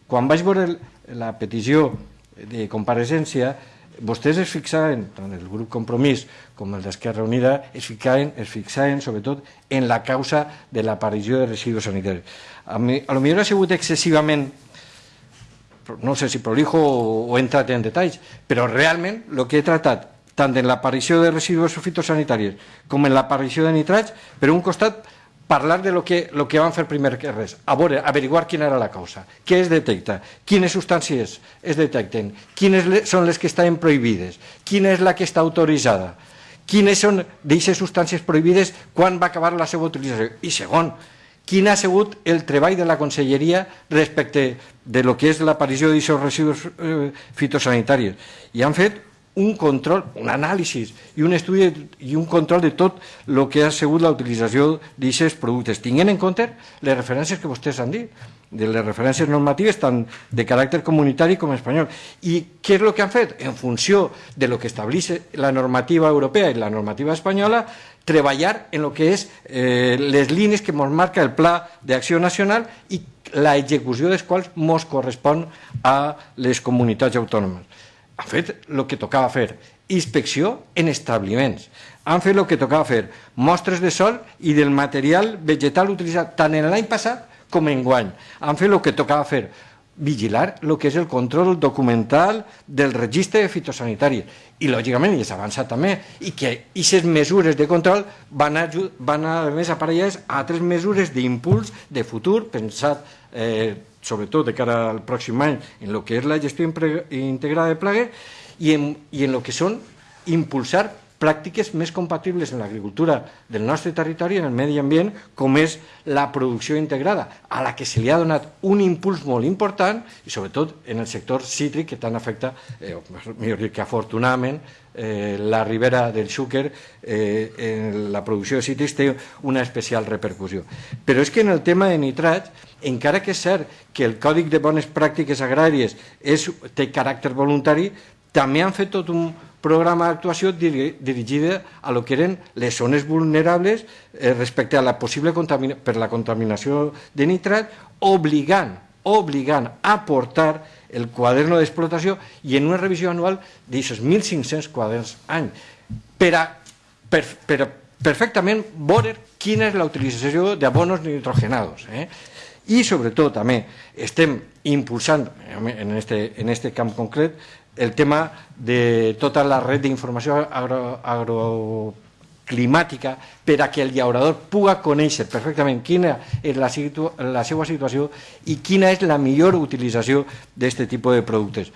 quan vaig veure la petició de compareixença, vostès es fixaven, tant el grup Compromís com el d'Esquerra Unida, es fixaven, es fixaven sobretot en la causa de l'aparició de residus sanitaris. A, mi, a lo millor ha sigut excessivament no sé si prolijo o, entrat en detalls, però realment el que he tratat tant en l'aparició de residus fitosanitaris com en l'aparició de nitrats, per un costat parlar de lo que, lo que van fer primer que res, a averiguar quina era la causa, què es detecta, quines substàncies es detecten, quines són les que estan prohibides, quina és la que està autoritzada, quines són d'aquestes substàncies prohibides, quan va acabar la seva utilització. I segon, quin ha sigut el treball de la Conselleria respecte de lo que és l'aparició d'aquests residus eh, fitosanitaris. I han fet un control, un anàlisi i un estudi i un control de tot el que ha sigut la utilització d'aquests productes, tinguent en compte les referències que vostès han dit, de les referències normatives tant de caràcter comunitari com espanyol. I què és el que han fet? En funció de lo que estableix la normativa europea i la normativa espanyola, treballar en el que és eh, les línies que ens marca el Pla d'Acció Nacional i la execució dels quals ens correspon a les comunitats autònomes. Han fet el que tocava fer, inspecció en establiments. Han fet el que tocava fer, mostres de sol i del material vegetal utilitzat tant en l'any passat com en guany. Han fet el que tocava fer, vigilar el que és el control documental del registre fitosanitari. I lògicament i s'avança també i que aquestes mesures de control van a, van a, a més aparellades a altres mesures d'impuls de futur pensat eh, sobretot de cara al pròxim any en el que és la gestió integrada de plagues i en, i en el que són impulsar pràctiques més compatibles en l'agricultura del nostre territori, en el medi ambient, com és la producció integrada, a la que se li ha donat un impuls molt important, i sobretot en el sector cítric, que tant afecta, eh, millor dir que afortunadament, eh, la ribera del Xúquer, eh, en la producció de cítrics té una especial repercussió. Però és que en el tema de nitrats, encara que és cert que el Còdic de Bones Pràctiques Agràries és, té caràcter voluntari, també han fet un, programa d'actuació dirigida a lo que eren les zones vulnerables eh, respecte a la possible per la contaminació de nitrat, obligant, obligant a portar el quaderno d'explotació i en una revisió anual d'aquests 1.500 quaderns any per a, per, per perfectament veure quina és la utilització d'abonos nitrogenados. Eh? I sobretot també estem impulsant en este, en este camp concret el tema de tota la red d'informació agro, agroclimàtica per a que el llaurador puga conèixer perfectament quina és la, situ la seva situació i quina és la millor utilització d'aquest tipus de productes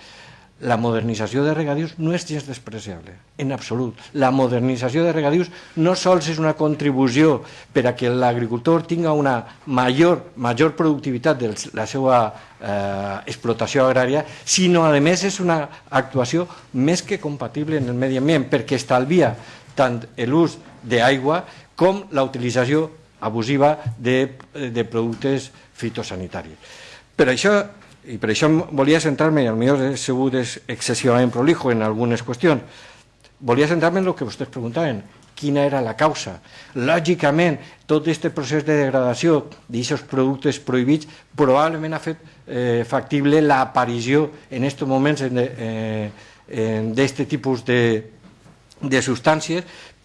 la modernització de regadius no és gens despreciable, en absolut. La modernització de regadius no sols és una contribució per a que l'agricultor tinga una major, major productivitat de la seva eh, explotació agrària, sinó a més és una actuació més que compatible en el medi ambient, perquè estalvia tant l'ús d'aigua com la utilització abusiva de, de productes fitosanitaris. Per això i per això volia centrar-me, i potser he sigut excessivament prolijo en algunes qüestions, volia centrar-me en el que vostès preguntaven, quina era la causa. Lògicament, tot aquest procés de degradació d'aquests productes prohibits probablement ha fet eh, factible l'aparició en aquests moments eh, d'aquest tipus de, de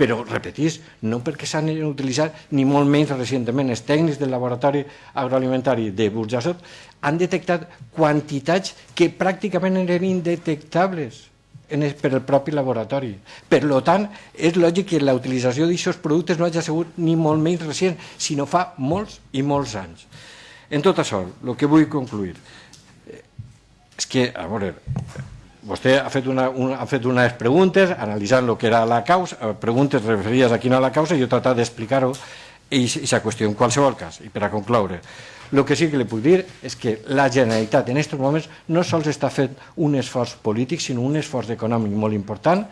però, repetís, no perquè s'han utilitzat ni molt menys recentment. Els tècnics del laboratori agroalimentari de Burjassot han detectat quantitats que pràcticament eren indetectables en el, per el propi laboratori. Per tant, és lògic que la utilització d'aquests productes no hagi sigut ni molt menys recent, sinó fa molts i molts anys. En tot això, el que vull concluir és que, a veure, vostè ha fet, una, una, ha fet unes preguntes analitzant el que era la causa, eh, preguntes referides a quina era la causa, i jo he tratat d'explicar-ho i aquesta qüestió en qualsevol cas. I per a concloure, el que sí que li puc dir és que la Generalitat en aquests moments no sols està fent un esforç polític, sinó un esforç econòmic molt important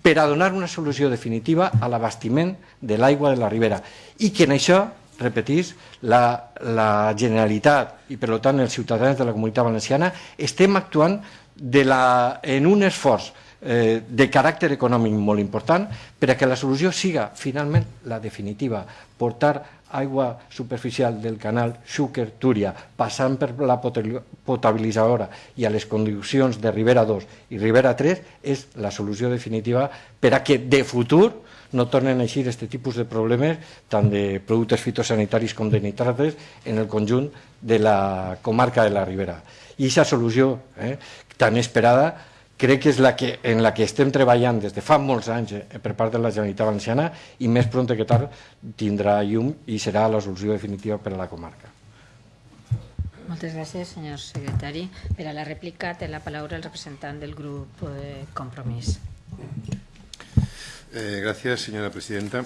per a donar una solució definitiva a l'abastiment de l'aigua de la Ribera. I que en això, repetís, la, la Generalitat i per tant els ciutadans de la Comunitat Valenciana estem actuant de la, en un esforç eh, de caràcter econòmic molt important per a que la solució siga finalment la definitiva, portar aigua superficial del canal Xúquer-Túria passant per la potabilitzadora i a les condicions de Ribera 2 i Ribera 3 és la solució definitiva per a que de futur no tornen a eixir aquest tipus de problemes tant de productes fitosanitaris com de nitrates en el conjunt de la comarca de la Ribera. I aquesta solució eh, tan esperada crec que és la que, en la que estem treballant des de fa molts anys eh, per part de la Generalitat Valenciana i més pront que tard tindrà llum i serà la solució definitiva per a la comarca. Moltes gràcies, senyor secretari. Per a la rèplica té la paraula el representant del grup eh, Compromís. Eh, gracias, señora presidenta.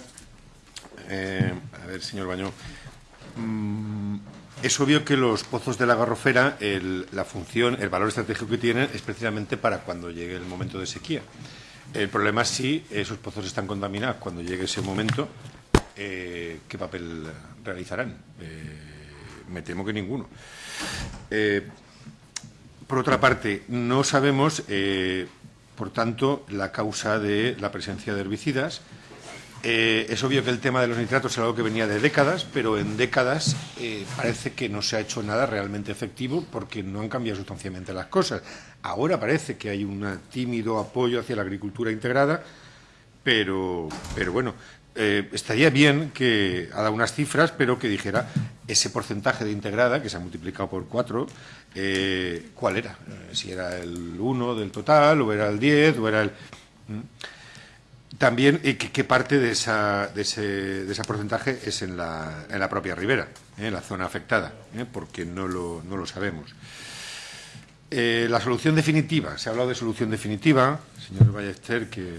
Eh, a ver, señor Bañó. Mm, es obvio que los pozos de la garrofera, el, la función, el valor estratégico que tienen es precisamente para cuando llegue el momento de sequía. El problema es si esos pozos están contaminados cuando llegue ese momento, eh, ¿qué papel realizarán? Eh, me temo que ninguno. Eh, por otra parte, no sabemos por tanto, la causa de la presencia de herbicidas. Eh, es obvio que el tema de los nitratos es algo que venía de décadas, pero en décadas eh, parece que no se ha hecho nada realmente efectivo porque no han cambiado sustancialmente las cosas. Ahora parece que hay un tímido apoyo hacia la agricultura integrada, pero, pero bueno, eh, estaría bien que ha dado unas cifras, pero que dijera ese porcentaje de integrada, que se ha multiplicado por cuatro, cuál era. Si era el 1 del total, o era el 10, o era el. También eh, qué parte de, esa, de, ese, de ese porcentaje es en la, en la propia ribera, en la zona afectada, porque no lo, no lo sabemos. la solución definitiva, se ha hablado de solución definitiva, señor Ballester, que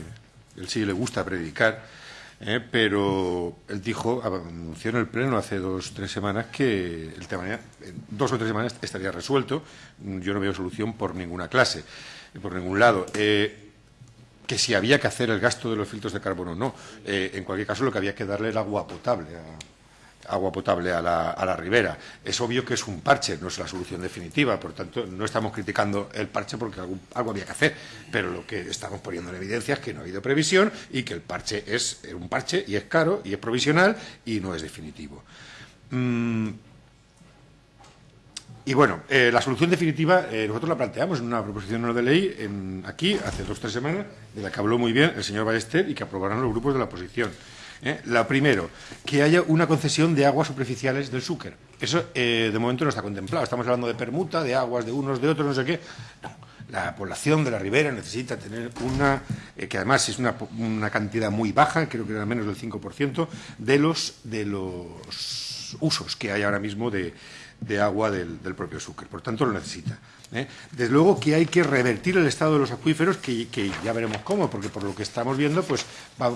él sí le gusta predicar, pero él dijo, anunció en el Pleno hace dos tres semanas que el tema, en dos o tres semanas estaría resuelto. Yo no veo solución por ninguna clase, por ningún lado. Eh, que si había que hacer el gasto de los filtros de carbono o no. Eh, en cualquier caso, lo que había que darle era agua potable a, agua potable a la, a la, ribera. Es obvio que es un parche, no es la solución definitiva, por tanto, no estamos criticando el parche porque algo, había que hacer, pero lo que estamos poniendo en evidencia es que no ha habido previsión y que el parche es un parche y es caro y es provisional y no es definitivo. Mm. Y bueno, eh, la solución definitiva eh, nosotros la planteamos en una proposición de ley en, aquí hace dos o tres semanas, de la que habló muy bien el señor Ballester y que aprobarán los grupos de la oposición. ¿eh? La primero, que haya una concesión de aguas superficiales del Súquer. Eso de momento no está contemplado. Estamos hablando de permuta, de aguas de unos, de otros, no sé qué. No. La población de la ribera necesita tener una, que además es una, una, cantidad muy baja, creo que era menos del 5%, de los, de los usos que hay ahora mismo de, de agua del, del propio Súquer. Por tanto, lo necesita. ¿eh? Desde luego que hay que revertir el estado de los acuíferos, que, que, ya veremos cómo, porque por lo que estamos viendo, pues va,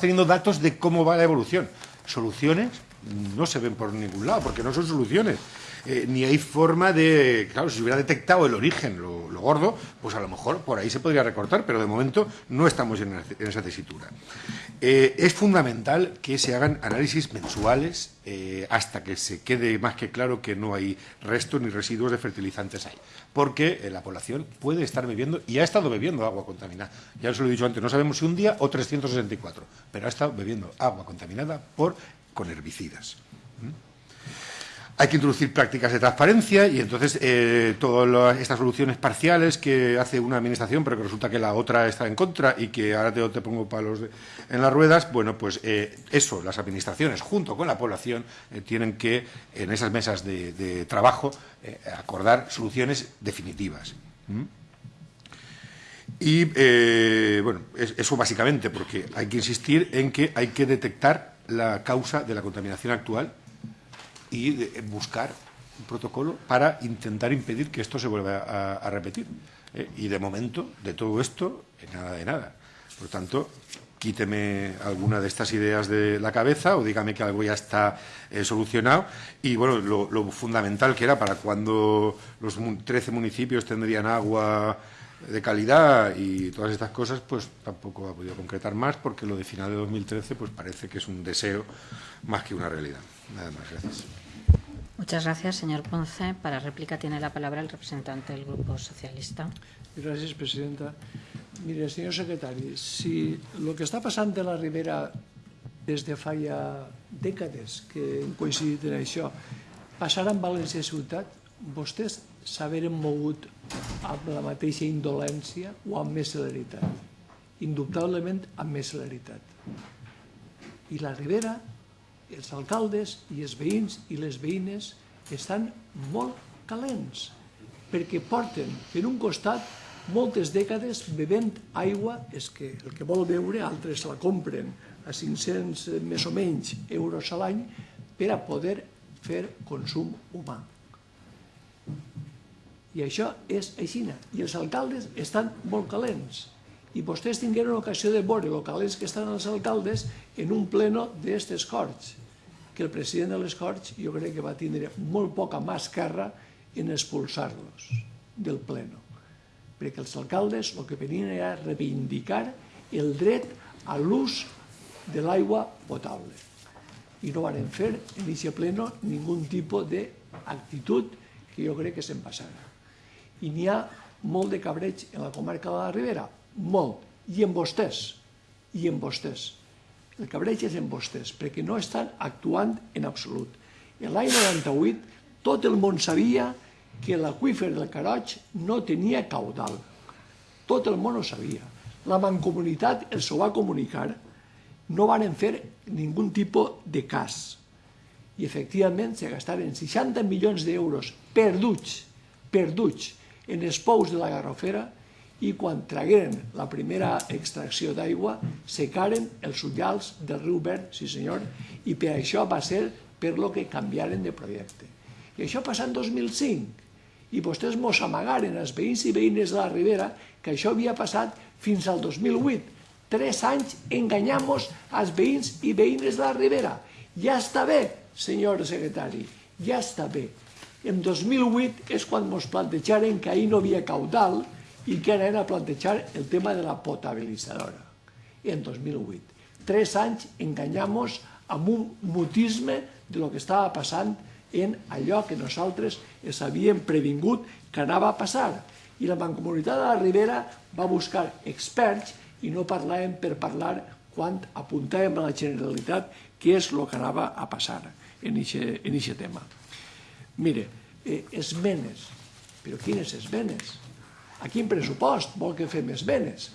teniendo datos de cómo va la evolución. Soluciones no se ven por ningún lado, porque no son soluciones. Eh, ni hay forma de. Claro, si hubiera detectado el origen, lo, gordo, pues a lo mejor por ahí se podría recortar, pero de momento no estamos en, esa tesitura. Eh, es fundamental que se hagan análisis mensuales eh, hasta que se quede más que claro que no hay restos ni residuos de fertilizantes ahí. Porque la población puede estar bebiendo y ha estado bebiendo agua contaminada. Ya os lo he dicho antes, no sabemos si un día o 364, pero ha estado bebiendo agua contaminada por, con herbicidas. ¿Mm? Hay que introducir prácticas de transparencia y entonces eh, todas estas soluciones parciales que hace una administración pero que resulta que la otra está en contra y que ahora te, te pongo palos en las ruedas, bueno, pues eh, eso, las administraciones junto con la población eh, tienen que en esas mesas de, trabajo eh, acordar soluciones definitivas. ¿Mm? Y, bueno, es, eso básicamente, porque hay que insistir en que hay que detectar la causa de la contaminación actual y buscar un protocolo para intentar impedir que esto se vuelva a, repetir. ¿eh? Y de momento, de todo esto, nada de nada. Por tanto, quíteme alguna de estas ideas de la cabeza o dígame que algo ya está eh, solucionado. Y bueno, lo, lo, fundamental que era para cuando los 13 municipios tendrían agua de calidad y todas estas cosas, pues tampoco ha podido concretar más porque lo de final de 2013 pues parece que es un deseo más que una realidad. Nada más, gracias. Muchas gracias, señor Ponce. Para réplica tiene la palabra el representante del Grupo Socialista. Gràcies, presidenta. Mire, senyor secretari, si el que està passant de la Ribera des de ja dècades que hem en això, passarà en València ciutat, vostès s'haveren mogut amb la mateixa indolència o amb més celeritat? Indubtablement amb més celeritat. I la Ribera, els alcaldes i els veïns i les veïnes estan molt calents perquè porten per un costat moltes dècades bevent aigua, és que el que vol beure altres la compren a 500 més o menys euros a l'any per a poder fer consum humà. I això és aixina. I els alcaldes estan molt calents. I vostès tingueren ocasió de veure el calents que estan els alcaldes en un pleno d'aquestes Corts, que el president de les Corts jo crec que va tindre molt poca mà esquerra en expulsar-los del pleno. Perquè els alcaldes el que venien era reivindicar el dret a l'ús de l'aigua potable. I no van fer en aquest pleno ningú tipus d'actitud que jo crec que se'n passarà. I n'hi ha molt de cabreig en la comarca de la Ribera, molt, i en vostès, i en vostès. El cabreig és en vostès, perquè no estan actuant en absolut. L'any 98 tot el món sabia que l'aqüífer del Caroig no tenia caudal. Tot el món ho sabia. La mancomunitat els ho va comunicar, no van fer ningú tipus de cas. I efectivament se gastaren 60 milions d'euros perduts, perduts, en els pous de la Garrofera i quan tragueren la primera extracció d'aigua secaren els ullals del riu Verd, sí senyor, i per això va ser per lo que canviaren de projecte. I això passa en 2005 i vostès mos amagaren els veïns i veïnes de la Ribera que això havia passat fins al 2008. Tres anys enganyamos als veïns i veïnes de la Ribera. Ja està bé, senyor secretari, ja està bé. En 2008 és quan ens plantejaren que ahir no havia caudal i que a plantejar el tema de la potabilitzadora. En 2008. Tres anys enganyamos amb un mutisme de lo que estava passant en allò que nosaltres es havíem previngut que anava a passar. I la Mancomunitat de la Ribera va buscar experts i no parlàvem per parlar quan apuntàvem a la Generalitat què és el que anava a passar en aquest tema. Mire, eh, esmenes. Però quines esmenes? A quin pressupost vol que fem esmenes?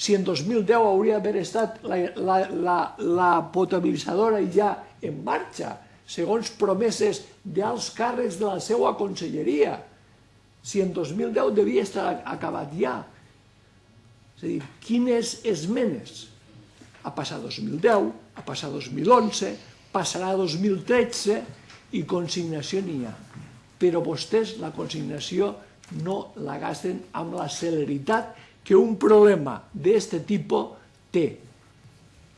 Si en 2010 hauria d'haver estat la, la, la, la potabilitzadora ja en marxa, segons promeses d'alts càrrecs de la seva conselleria. Si en 2010 devia estar acabat ja. És a dir, quines esmenes? Ha passat 2010, ha passat 2011, passarà 2013 i consignació n'hi ha. Però vostès la consignació no la gasten amb la celeritat que un problema d'aquest tipus té.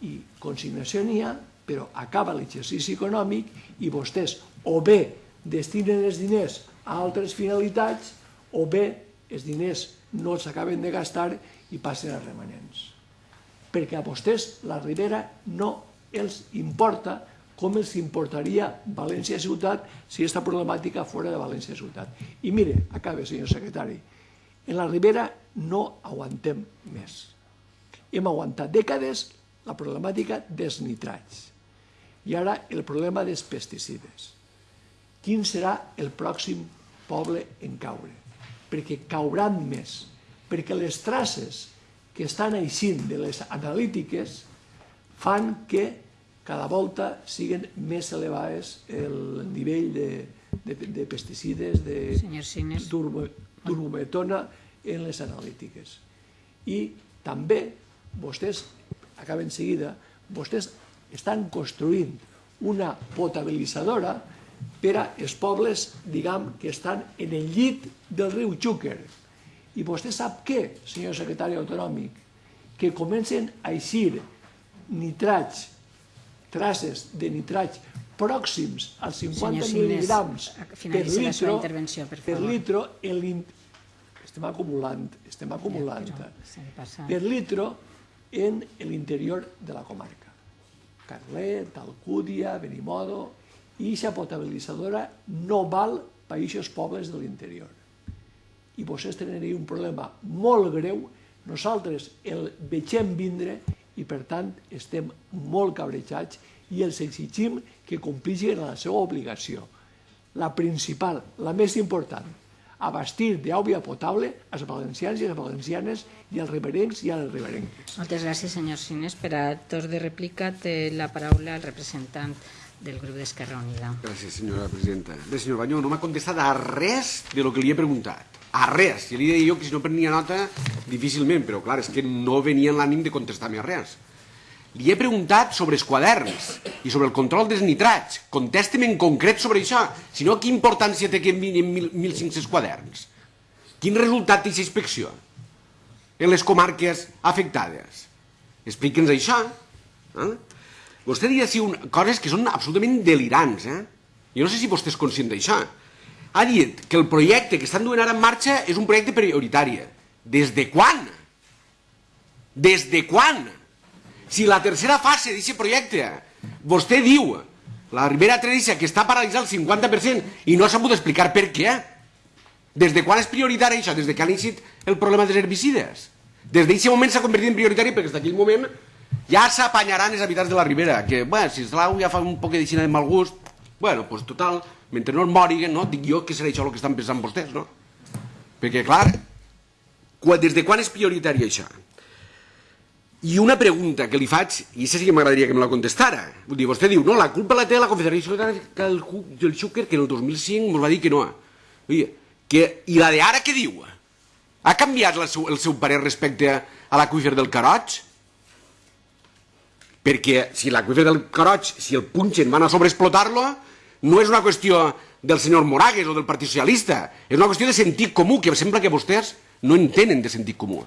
I consignació n'hi ha, però acaba l'exercici econòmic i vostès o bé destinen els diners a altres finalitats o bé els diners no els acaben de gastar i passen a remanents. Perquè a vostès la Ribera no els importa com els importaria València Ciutat si aquesta problemàtica fora de València Ciutat. I mire, acabe, senyor secretari, en la Ribera no aguantem més. Hem aguantat dècades la problemàtica dels nitrats i ara el problema dels pesticides. quin serà el pròxim poble en caure, perquè cauran més, perquè les traces que estan eixint de les analítiques fan que cada volta siguin més elevades el nivell de, de, de pesticides, de turbo, turbometona en les analítiques. I també vostès, acaben seguida, vostès estan construint una potabilitzadora per a els pobles, diguem, que estan en el llit del riu Xúquer. I vostè sap què, senyor secretari autonòmic? Que comencen a eixir nitrats, traces de nitrats pròxims als 50 Senyor Sines, mil·ligrams per litro, intervenció, per per litro en l'in- estem acumulant, estem acumulant li passa. per litro en l'interior de la comarca. Carlet, Alcúdia, Benimodo, i aquesta potabilitzadora no val per aquests pobles de l'interior. I vostès tenen un problema molt greu, nosaltres el vegem vindre i per tant estem molt cabrejats i els exigim que complixin la seva obligació. La principal, la més important, abastir d'aigua potable als valencians i a les valencianes i als riberencs i a les riberenques. Moltes gràcies, senyor Sines. Per a torn de rèplica té la paraula el representant del grup d'Esquerra Unida. Gràcies, senyora presidenta. Bé, senyor Banyó, no m'ha contestat a res de lo que li he preguntat. A res. I li deia jo que si no prenia nota, difícilment, però clar, és que no venia en l'ànim de contestar-me a res. Li he preguntat sobre els quaderns i sobre el control dels nitrats. Contesti'm en concret sobre això. Si no, quina importància té que enviïn mil- 1.500 quaderns? Quin resultat té aquesta inspecció en les comarques afectades? Expliqui'ns això. Eh? Vostè diu així un, coses que són absolutament delirants. Eh? Jo no sé si vostè és conscient d'això. Ha dit que el projecte que estan duent ara en marxa és un projecte prioritari. Des de quan? Des de quan? Si la tercera fase d'aquest projecte, vostè diu, la Ribera Teresa, que està paralitzada al 50% i no ha sabut explicar per què. Des de quan és prioritari això? Des de que han iniciat el problema dels herbicides. Des d'aquest moment s'ha convertit en prioritari perquè des d'aquell moment ja s'apanyaran els habitants de la Ribera, que, bueno, si l'eslau ja fa un poc de xina de mal gust, bueno, pues total, mentre no es moriguen, no? dic jo que serà això el que estan pensant vostès, no? Perquè, clar, quan, des de quan és prioritari això? I una pregunta que li faig, i això sí que m'agradaria que me la contestara. Vull dir, vostè diu, no, la culpa la té la Confederació del, del Xúquer, que en el 2005 ens va dir que no. Vull dir, que, I la d'ara què diu? Ha canviat el seu, el seu parer respecte a l'aqüífer del Caroig? Perquè si l'aqüífer del Caroig, si el punxen, van a sobreexplotar-lo, no és una qüestió del senyor Moragues o del Partit Socialista, és una qüestió de sentit comú, que sembla que vostès no entenen de sentit comú,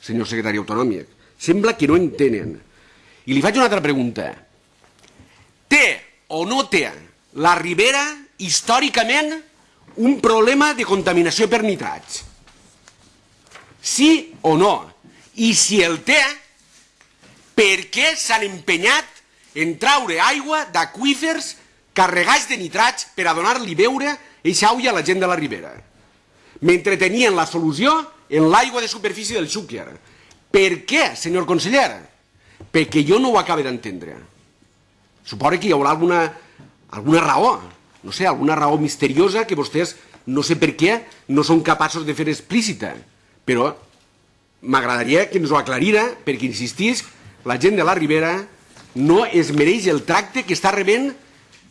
senyor secretari autonòmic. Sembla que no entenen. I li faig una altra pregunta. Té o no té la Ribera històricament un problema de contaminació per nitrats? Sí o no? I si el té, per què s'han empenyat en traure aigua d'aqüífers carregats de nitrats per a donar-li beure eixa a la gent de la Ribera? Mentre tenien la solució en l'aigua de superfície del Xúquer. Per què, senyor conseller? Perquè jo no ho acabo d'entendre. Suposo que hi haurà alguna, alguna raó, no sé, alguna raó misteriosa que vostès, no sé per què, no són capaços de fer explícita. Però m'agradaria que ens ho aclarira, perquè insistís, la gent de la Ribera no es mereix el tracte que està rebent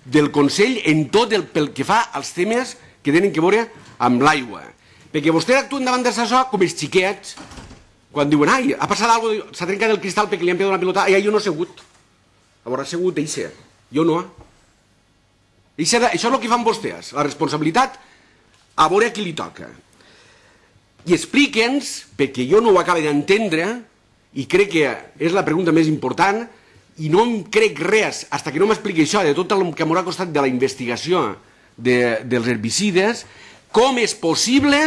del Consell en tot el pel que fa als temes que tenen que veure amb l'aigua. Perquè vostès actuen davant d'això com els xiquets, quan diuen, ai, ha passat alguna cosa, s'ha trencat el cristal perquè li han pegat una pilota, ai, jo no he segut. Haurà segut eixe, jo no. Eixe, això és el que fan vostès, la responsabilitat a veure qui li toca. I explique'ns, perquè jo no ho acabo d'entendre, i crec que és la pregunta més important, i no em crec res, hasta que no m'expliqui això, de tot el que m'haurà costat de la investigació de, dels herbicides, com és possible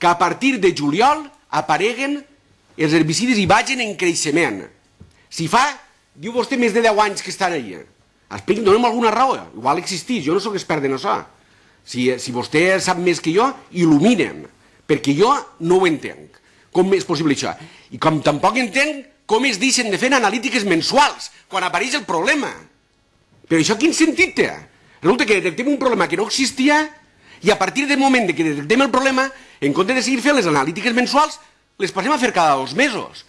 que a partir de juliol apareguen els herbicides i vagin en creixement. Si fa, diu vostè, més de 10 anys que estan allà. Expliqui'm, dona'm alguna raó. Igual existeix, jo no sóc expert en això. Si, si vostè sap més que jo, il·lumine'm, perquè jo no ho entenc. Com és possible això? I com tampoc entenc com es deixen de fer analítiques mensuals quan apareix el problema. Però això quin sentit té? Resulta que detectem un problema que no existia i a partir del moment que detectem el problema, en compte de seguir fent les analítiques mensuals, les passem a fer cada dos mesos.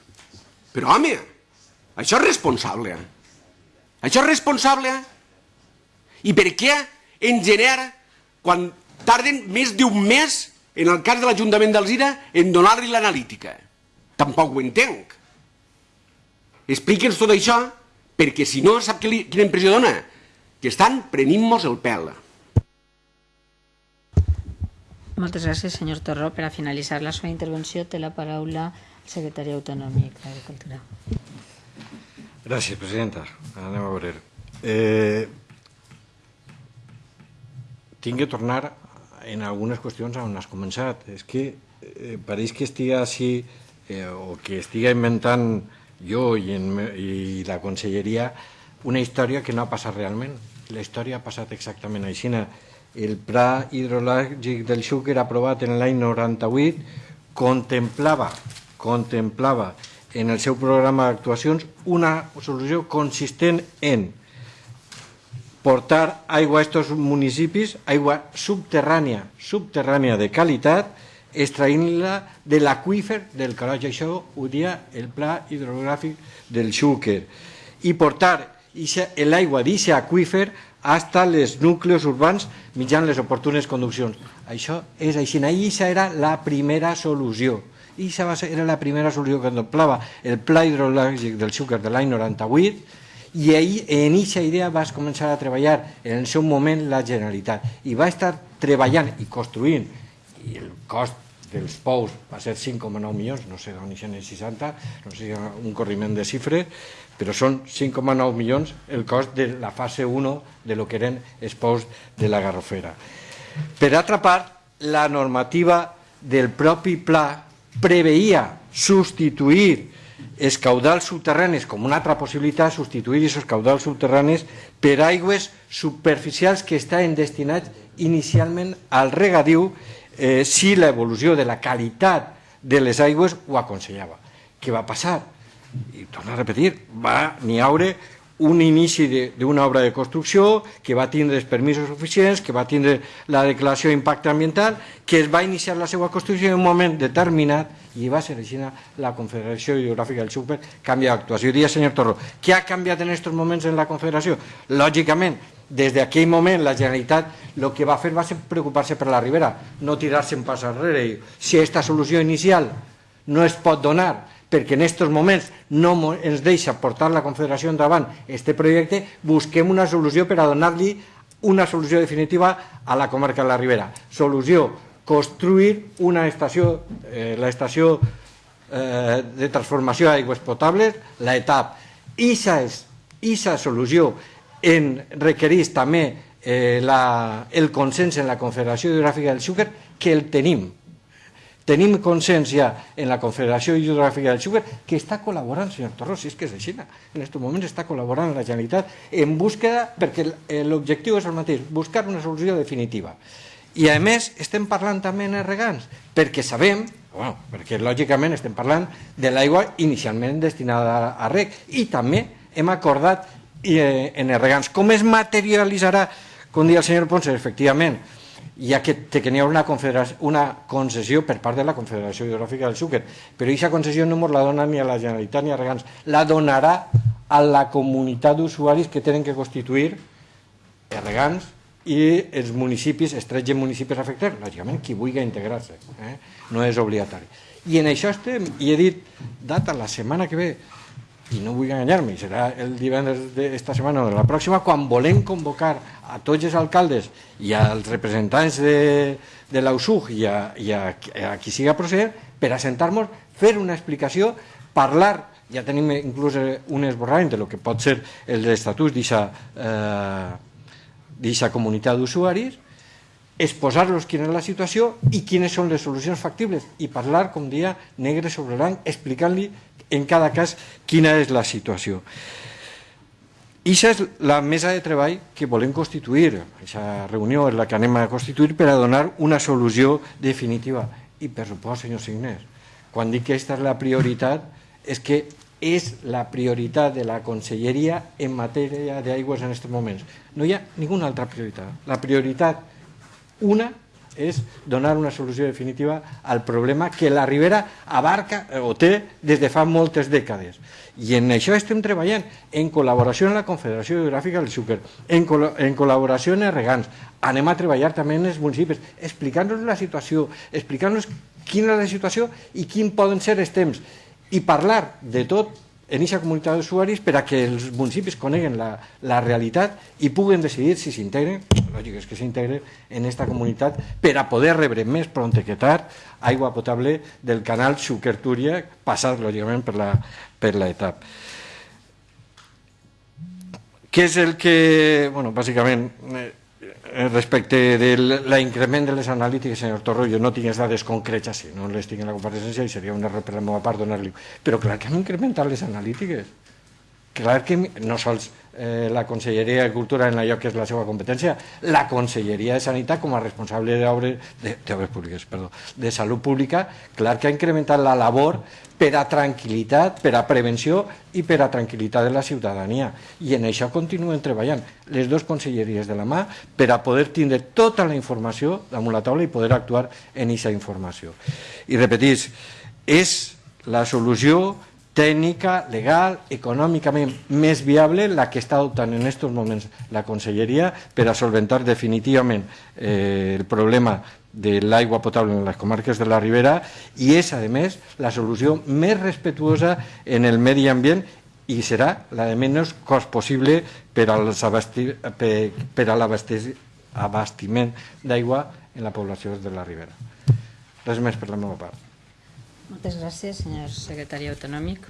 Però, home, això és responsable. Això és responsable. I per què en gener, quan tarden més d'un mes, en el cas de l'Ajuntament d'Alzira, en donar-li l'analítica? Tampoc ho entenc. Explique'ns tot això, perquè si no, sap que li, quina impressió dona? Que estan prenint-nos el pèl. Moltes gràcies, senyor Torró. Per a finalitzar la seva intervenció té la paraula el secretari autonòmic d'Agricultura. Gràcies, presidenta. Anem a veure. Eh, tinc que tornar en algunes qüestions on has començat. És que eh, pareix que estigui així eh, o que estigui inventant jo i, en, i la conselleria una història que no ha passat realment. La història ha passat exactament així. El pla hidrològic del Xúquer aprovat en l'any 98 contemplava, contemplava en el seu programa d'actuacions una solució consistent en portar aigua a estos municipis, aigua subterrània, subterrània de qualitat, extraint-la de l'aqüífer del Caroj. Això ho dia el pla hidrogràfic del Xúquer. I portar l'aigua d'aquest aqüífer hasta els nuclis urbans mitjan les oportunes conduccions. Això és així. Això era la primera solució. I era la primera solució que contemplava el pla hidrològic del Xúquer de l'any 98 i ahir, en aquesta idea vas començar a treballar en el seu moment la Generalitat i va estar treballant i construint i el cost dels pous va ser 5,9 milions, no sé d'on hi 60, no sé si un corriment de xifres, però són 5,9 milions el cost de la fase 1 de lo que eren els pous de la Garrofera. Per altra part, la normativa del propi pla preveia substituir els caudals subterranis com una altra possibilitat, substituir aquests caudals subterranis per aigües superficials que estaven destinats inicialment al regadiu eh, si l'evolució de la qualitat de les aigües ho aconsellava. Què va passar? I torno a repetir, va n'hi haure un inici d'una obra de construcció que va tindre els permisos suficients, que va tindre la declaració d'impacte ambiental, que es va iniciar la seva construcció en un moment determinat i va ser així la Confederació Hidrogràfica del Xúquer canvia d'actuació. Diria, senyor Torro, què ha canviat en aquests moments en la Confederació? Lògicament, des d'aquell moment la Generalitat el que va fer va ser preocupar-se per la ribera, no tirar-se un pas enrere. Si aquesta solució inicial no es pot donar perquè en aquests moments no ens deixa portar la Confederació endavant este projecte, busquem una solució per a donar-li una solució definitiva a la comarca de la Ribera. Solució, construir una estació, eh, l'estació eh, de transformació d'aigües potables, l'ETAP. Ixa és, ixa solució en requereix també eh, la, el consens en la Confederació Hidrogràfica del Xúquer, que el tenim. Tenim consens ja en la Confederació Hidrogràfica del Xúquer que està col·laborant, senyor Torrós, si és que és així, en aquest moment està col·laborant la Generalitat en búsqueda, perquè l'objectiu és el mateix, buscar una solució definitiva. I a més estem parlant també en regants, perquè sabem, bueno, perquè lògicament estem parlant de l'aigua inicialment destinada a rec i també hem acordat eh, en els regants. Com es materialitzarà, com dia el senyor Ponce, efectivament, ja que, ha una, una concessió per part de la Confederació Hidrogràfica del Xúquer, però aquesta concessió no la dona ni a la Generalitat ni a Regants, la donarà a la comunitat d'usuaris que tenen que constituir els regants i els municipis, els 13 municipis afectats, lògicament qui vulgui integrar-se, eh? no és obligatori. I en això estem, i he dit data la setmana que ve, i no vull enganyar-me, serà el divendres d'esta setmana o de la pròxima, quan volem convocar a tots els alcaldes i als representants de, de l'USUG i, a, i a, a qui siga procedent per assentar-nos, fer una explicació, parlar, ja tenim inclús un esborrament de lo que pot ser l'estatus d'aquesta eh, comunitat d'usuaris, exposar-los quina és la situació i quines són les solucions factibles i parlar, com dia, negre sobre blanc, explicant-li en cada cas quina és la situació. I això és la mesa de treball que volem constituir. Aquesta reunió és la que anem a constituir per a donar una solució definitiva. I per supost, senyor Signés, quan dic que aquesta és la prioritat, és que és la prioritat de la Conselleria en matèria d'aigües en aquests moments. No hi ha ninguna altra prioritat. La prioritat una és donar una solució definitiva al problema que la Ribera abarca o té des de fa moltes dècades. I en això estem treballant, en col·laboració amb la Confederació Geogràfica del Xúquer, en, col en col·laboració amb els regants. Anem a treballar també en els municipis, explicant-nos la situació, explicant-nos quina és la situació i quins poden ser els temps. I parlar de tot en aquesta comunitat d'usuaris per a que els municipis coneguen la, la realitat i puguen decidir si s'integren, lògic és que s'integren en aquesta comunitat per a poder rebre més pront que tard aigua potable del canal Xúquer-Túria, passat lògicament per la, per l'etap. Què és el que, bueno, bàsicament, eh, respecte de l'increment de les analítiques, senyor Torro, jo no tinc les dades concretes, si no les tinc en la compareixença i seria un error per la meva part donar-li. Però clar que hem incrementat les analítiques. Clar que no sols eh, la Conselleria de Cultura en allò que és la seva competència, la Conselleria de Sanitat com a responsable d'obres de, de públiques, perdó, de salut pública, clar que ha incrementat la labor per a tranquil·litat, per a prevenció i per a tranquil·litat de la ciutadania. I en això continuen treballant les dues conselleries de la mà per a poder tindre tota la informació damunt la taula i poder actuar en aquesta informació. I repetís, és la solució tècnica, legal, econòmicament més viable la que està adoptant en aquests moments la Conselleria per a solventar definitivament eh, el problema de l'aigua potable en les comarques de la Ribera i és, a més, la solució més respetuosa en el medi ambient i serà la de menys cost possible per, als abasti, per, per en la població de la Ribera. Res més la. Moltes gràcies, senyor secretari autonòmic.